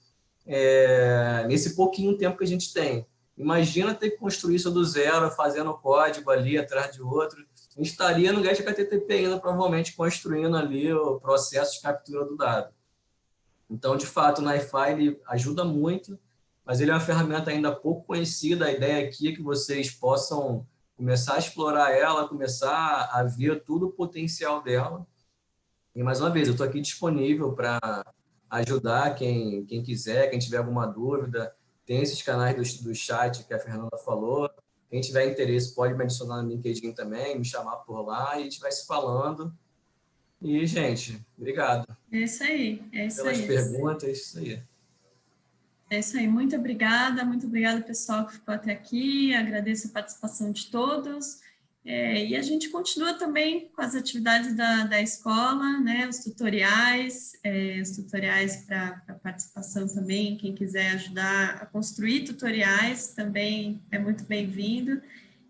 é, nesse pouquinho tempo que a gente tem. Imagina ter que construir isso do zero, fazendo código ali atrás de outro. A gente estaria no GetHTTP ainda, provavelmente, construindo ali o processo de captura do dado. Então, de fato, o NiFi ajuda muito mas ele é uma ferramenta ainda pouco conhecida. A ideia aqui é que vocês possam começar a explorar ela, começar a ver todo o potencial dela. E, mais uma vez, eu estou aqui disponível para ajudar quem, quem quiser, quem tiver alguma dúvida. Tem esses canais do, do chat que a Fernanda falou. Quem tiver interesse pode me adicionar no LinkedIn também, me chamar por lá e a gente vai se falando. E, gente, obrigado. É isso aí. É isso Pelas aí. perguntas, é isso aí. É isso aí, muito obrigada, muito obrigada pessoal que ficou até aqui, agradeço a participação de todos, é, e a gente continua também com as atividades da, da escola, né, os tutoriais, é, os tutoriais para participação também, quem quiser ajudar a construir tutoriais também é muito bem-vindo,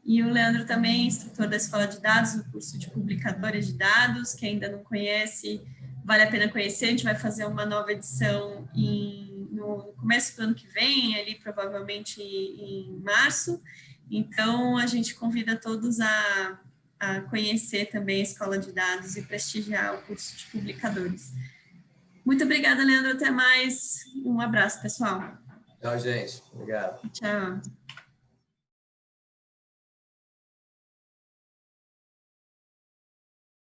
e o Leandro também, instrutor da Escola de Dados, do curso de Publicadores de Dados, que ainda não conhece, vale a pena conhecer, a gente vai fazer uma nova edição em no começo do ano que vem, ali provavelmente em março. Então, a gente convida todos a, a conhecer também a Escola de Dados e prestigiar o curso de publicadores. Muito obrigada, Leandro. Até mais. Um abraço, pessoal. Tchau, gente. Obrigado. Tchau.